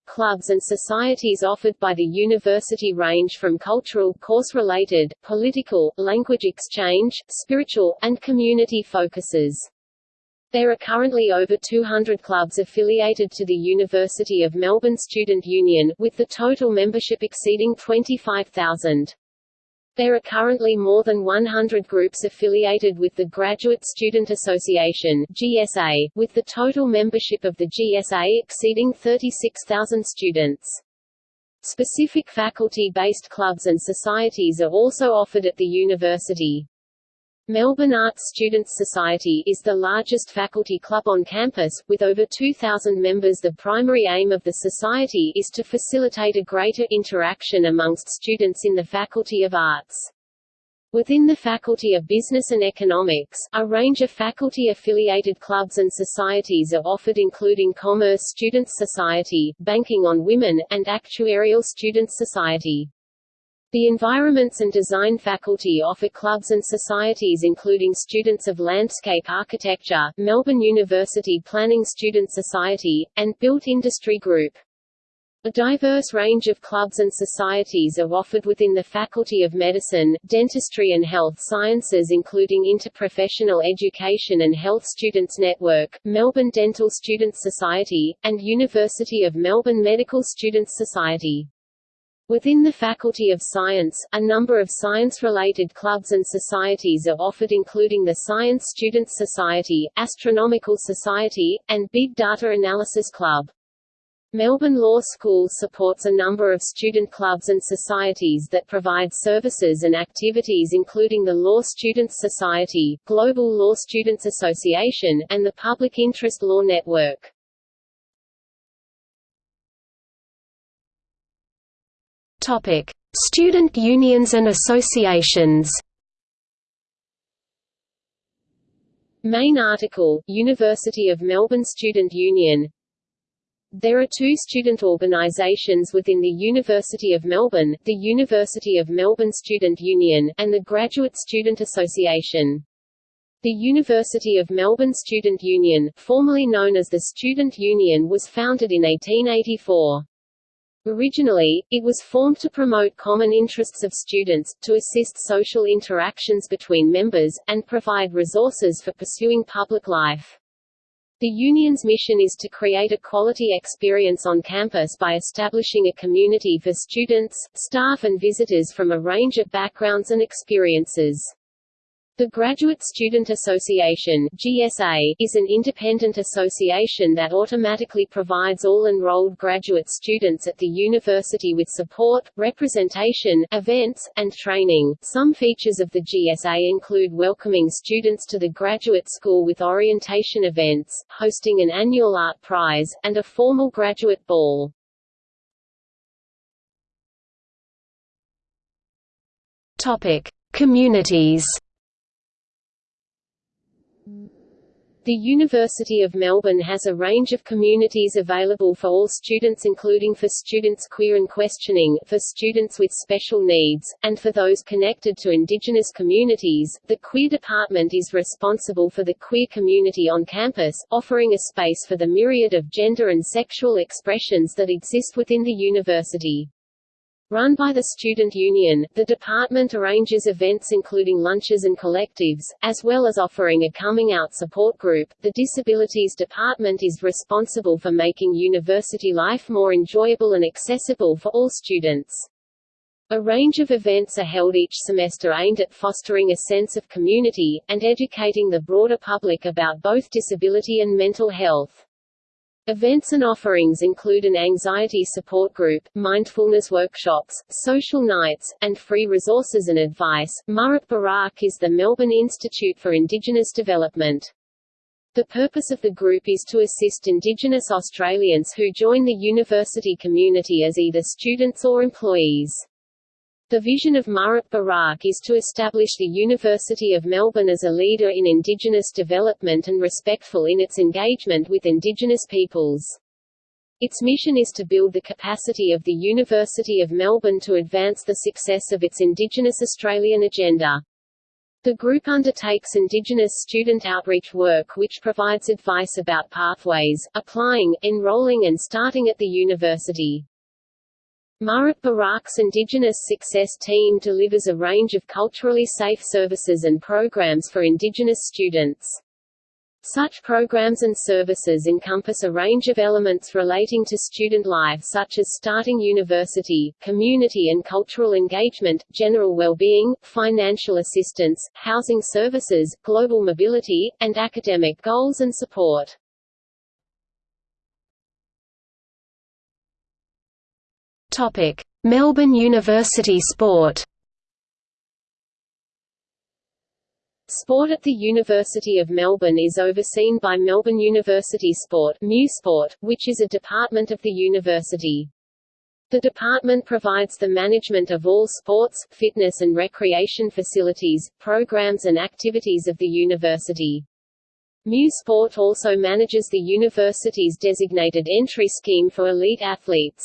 Clubs and societies offered by the university range from cultural, course-related, political, language exchange, spiritual, and community focuses. There are currently over 200 clubs affiliated to the University of Melbourne Student Union, with the total membership exceeding 25,000. There are currently more than 100 groups affiliated with the Graduate Student Association GSA, with the total membership of the GSA exceeding 36,000 students. Specific faculty-based clubs and societies are also offered at the university. Melbourne Arts Students Society is the largest faculty club on campus, with over 2,000 members The primary aim of the society is to facilitate a greater interaction amongst students in the Faculty of Arts. Within the Faculty of Business and Economics, a range of faculty-affiliated clubs and societies are offered including Commerce Students Society, Banking on Women, and Actuarial Students Society. The Environments and Design faculty offer clubs and societies including Students of Landscape Architecture, Melbourne University Planning Student Society, and Built Industry Group. A diverse range of clubs and societies are offered within the Faculty of Medicine, Dentistry and Health Sciences including Interprofessional Education and Health Students Network, Melbourne Dental Students Society, and University of Melbourne Medical Students Society. Within the Faculty of Science, a number of science-related clubs and societies are offered including the Science Students Society, Astronomical Society, and Big Data Analysis Club. Melbourne Law School supports a number of student clubs and societies that provide services and activities including the Law Students Society, Global Law Students Association, and the Public Interest Law Network. Topic: Student unions and associations. Main article, University of Melbourne Student Union There are two student organisations within the University of Melbourne, the University of Melbourne Student Union, and the Graduate Student Association. The University of Melbourne Student Union, formerly known as the Student Union was founded in 1884. Originally, it was formed to promote common interests of students, to assist social interactions between members, and provide resources for pursuing public life. The union's mission is to create a quality experience on campus by establishing a community for students, staff and visitors from a range of backgrounds and experiences. The Graduate Student Association GSA, is an independent association that automatically provides all enrolled graduate students at the university with support, representation, events, and training. Some features of the GSA include welcoming students to the graduate school with orientation events, hosting an annual art prize, and a formal graduate ball. Topic: Communities. The University of Melbourne has a range of communities available for all students including for students queer and questioning, for students with special needs, and for those connected to Indigenous communities. The Queer Department is responsible for the queer community on campus, offering a space for the myriad of gender and sexual expressions that exist within the university. Run by the Student Union, the department arranges events including lunches and collectives, as well as offering a coming out support group. The Disabilities Department is responsible for making university life more enjoyable and accessible for all students. A range of events are held each semester aimed at fostering a sense of community, and educating the broader public about both disability and mental health. Events and offerings include an anxiety support group, mindfulness workshops, social nights, and free resources and advice. Murrup Barak is the Melbourne Institute for Indigenous Development. The purpose of the group is to assist Indigenous Australians who join the university community as either students or employees. The vision of Murrup Barak is to establish the University of Melbourne as a leader in Indigenous development and respectful in its engagement with Indigenous peoples. Its mission is to build the capacity of the University of Melbourne to advance the success of its Indigenous Australian agenda. The group undertakes Indigenous student outreach work which provides advice about pathways, applying, enrolling and starting at the university. Murrup Barak's Indigenous Success Team delivers a range of culturally safe services and programs for Indigenous students. Such programs and services encompass a range of elements relating to student life such as starting university, community and cultural engagement, general well-being, financial assistance, housing services, global mobility, and academic goals and support. Topic: Melbourne University Sport. Sport at the University of Melbourne is overseen by Melbourne University Sport Sport, which is a department of the university. The department provides the management of all sports, fitness and recreation facilities, programs and activities of the university. Mu Sport also manages the university's designated entry scheme for elite athletes.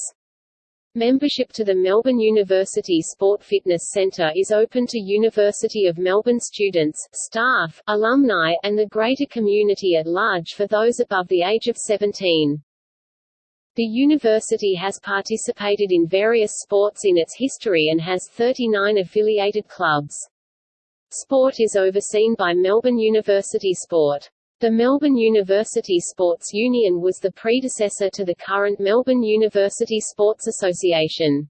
Membership to the Melbourne University Sport Fitness Centre is open to University of Melbourne students, staff, alumni, and the greater community at large for those above the age of 17. The university has participated in various sports in its history and has 39 affiliated clubs. Sport is overseen by Melbourne University Sport. The Melbourne University Sports Union was the predecessor to the current Melbourne University Sports Association.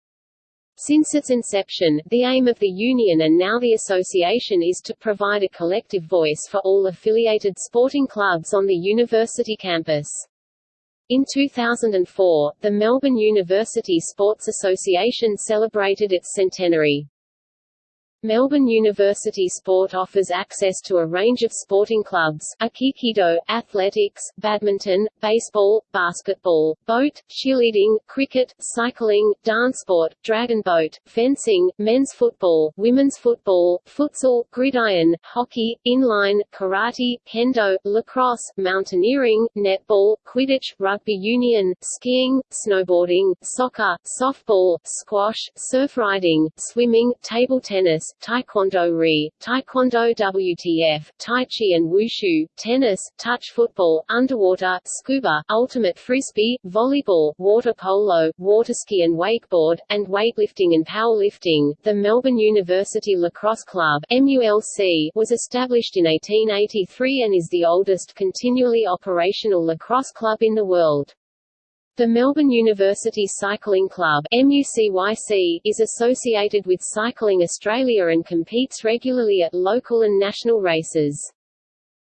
Since its inception, the aim of the union and now the association is to provide a collective voice for all affiliated sporting clubs on the university campus. In 2004, the Melbourne University Sports Association celebrated its centenary. Melbourne University Sport offers access to a range of sporting clubs, Aikido, athletics, badminton, baseball, basketball, boat, cheerleading, cricket, cycling, dance sport, dragon boat, fencing, men's football, women's football, futsal, gridiron, hockey, inline, karate, kendo, lacrosse, mountaineering, netball, quidditch, rugby union, skiing, snowboarding, soccer, softball, squash, surf riding, swimming, table tennis, Taekwondo Ri, Taekwondo WTF, Tai Chi and Wushu, tennis, touch football, underwater, scuba, ultimate frisbee, volleyball, water polo, water ski and wakeboard, and weightlifting and powerlifting. The Melbourne University Lacrosse Club MULC was established in 1883 and is the oldest continually operational lacrosse club in the world. The Melbourne University Cycling Club is associated with Cycling Australia and competes regularly at local and national races.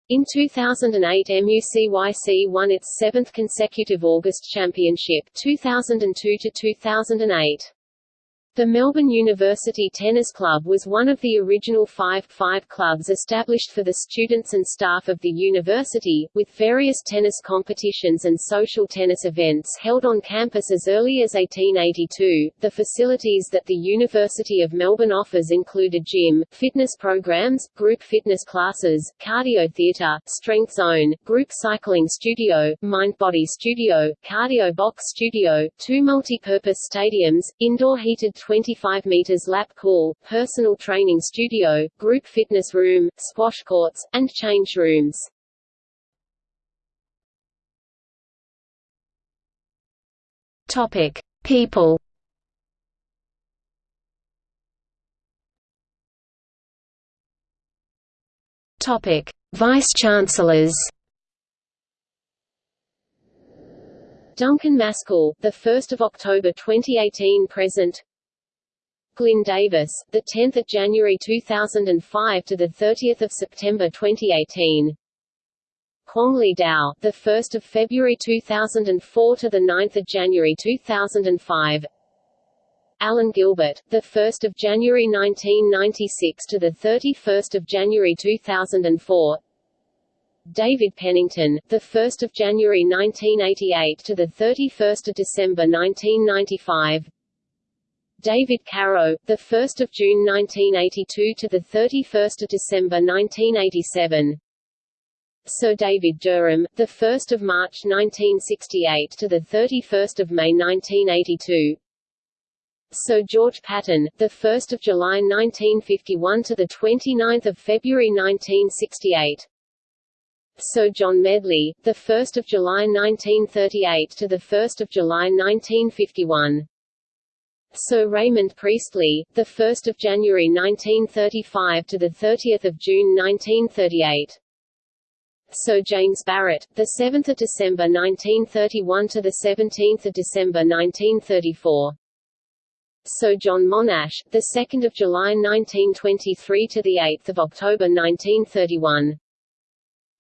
In 2008 MUCYC won its seventh consecutive August Championship 2002 -2008. The Melbourne University Tennis Club was one of the original five, five clubs established for the students and staff of the university, with various tennis competitions and social tennis events held on campus as early as 1882. The facilities that the University of Melbourne offers include a gym, fitness programs, group fitness classes, cardio theatre, strength zone, group cycling studio, mind-body studio, cardio box studio, two multi-purpose stadiums, indoor heated 25 meters lap pool, personal training studio, group fitness room, squash courts, and change rooms. Topic: People. Topic: Vice Chancellors. Duncan Maskell, the 1st of October 2018 present. Glyn Davis, the 10th of January 2005 to the 30th of September 2018. Kwong Dow, the 1st of February 2004 to the 9th of January 2005. Alan Gilbert, the 1st of January 1996 to the 31st of January 2004. David Pennington, the 1st of January 1988 to the 31st of December 1995. David Caro, the 1st of June 1982 to the 31st of December 1987. Sir David Derham, the 1st of March 1968 to the 31st of May 1982. Sir George Paton, the 1st of July 1951 to the 29th of February 1968. Sir John Medley, the 1st of July 1938 to the 1st of July 1951. Sir Raymond Priestley, the 1st of January 1935 to the 30th of June 1938. Sir James Barrett, the 7th of December 1931 to the 17th of December 1934. Sir John Monash, the 2nd of July 1923 to the 8th of October 1931.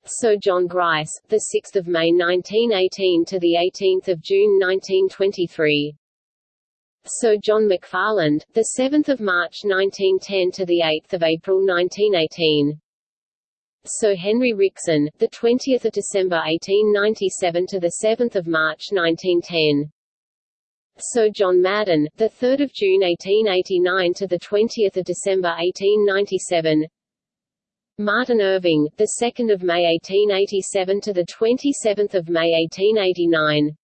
Sir John Grice, the 6th of May 1918 to the 18th of June 1923. Sir John MacFarland, the 7th of March 1910 to the 8th of April 1918. Sir Henry Wrixon, the 20th of December 1897 to the 7th of March 1910. Sir John Madden, the 3rd of June 1889 to the 20th of December 1897. Martin Irving, the 2nd of May 1887 to the 27th of May 1889.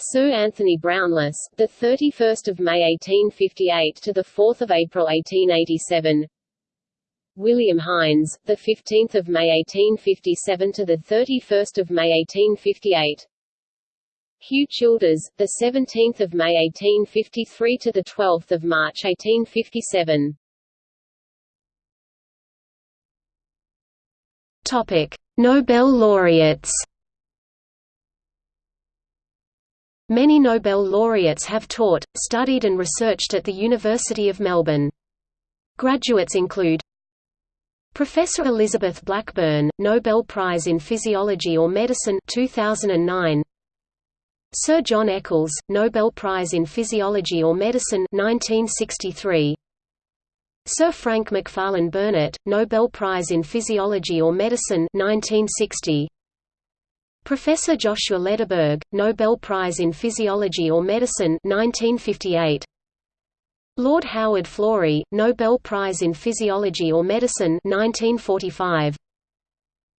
Sir Anthony Brownless, the 31st of May 1858 to the 4th of April 1887. William Hines, the 15th of May 1857 to the 31st of May 1858. Hugh Childers, the 17th of May 1853 to the 12th of March 1857. Topic: Nobel laureates. Many Nobel laureates have taught, studied and researched at the University of Melbourne. Graduates include Professor Elizabeth Blackburn, Nobel Prize in Physiology or Medicine 2009. Sir John Eccles, Nobel Prize in Physiology or Medicine 1963. Sir Frank Macfarlane Burnet, Nobel Prize in Physiology or Medicine 1960. Professor Joshua Lederberg, Nobel Prize in Physiology or Medicine 1958. Lord Howard Florey, Nobel Prize in Physiology or Medicine 1945.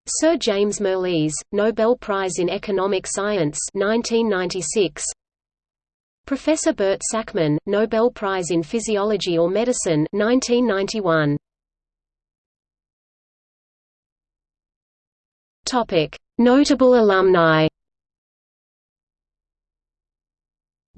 Sir James Mirrlees, Nobel Prize in Economic Science 1996. Professor Bert Sakmann, Nobel Prize in Physiology or Medicine 1991. Topic: Notable alumni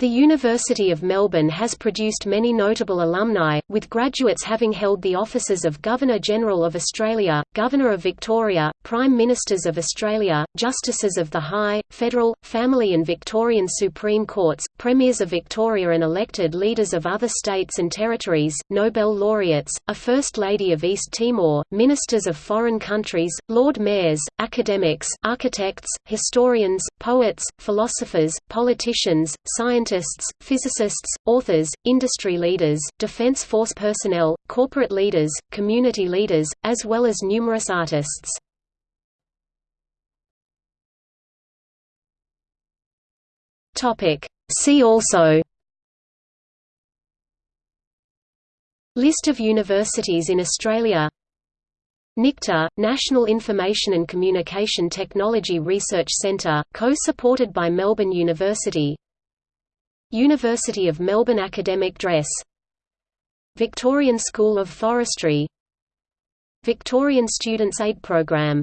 The University of Melbourne has produced many notable alumni, with graduates having held the offices of Governor-General of Australia, Governor of Victoria, Prime Ministers of Australia, Justices of the High, Federal, Family and Victorian Supreme Courts, Premiers of Victoria and elected leaders of other states and territories, Nobel laureates, a First Lady of East Timor, ministers of foreign countries, Lord Mayors, academics, architects, historians, poets, philosophers, politicians, scientists scientists, physicists, authors, industry leaders, defense force personnel, corporate leaders, community leaders, as well as numerous artists. See also List of universities in Australia NICTA, National Information and Communication Technology Research Centre, co-supported by Melbourne University University of Melbourne Academic Dress. Victorian School of Forestry. Victorian Students' Aid Programme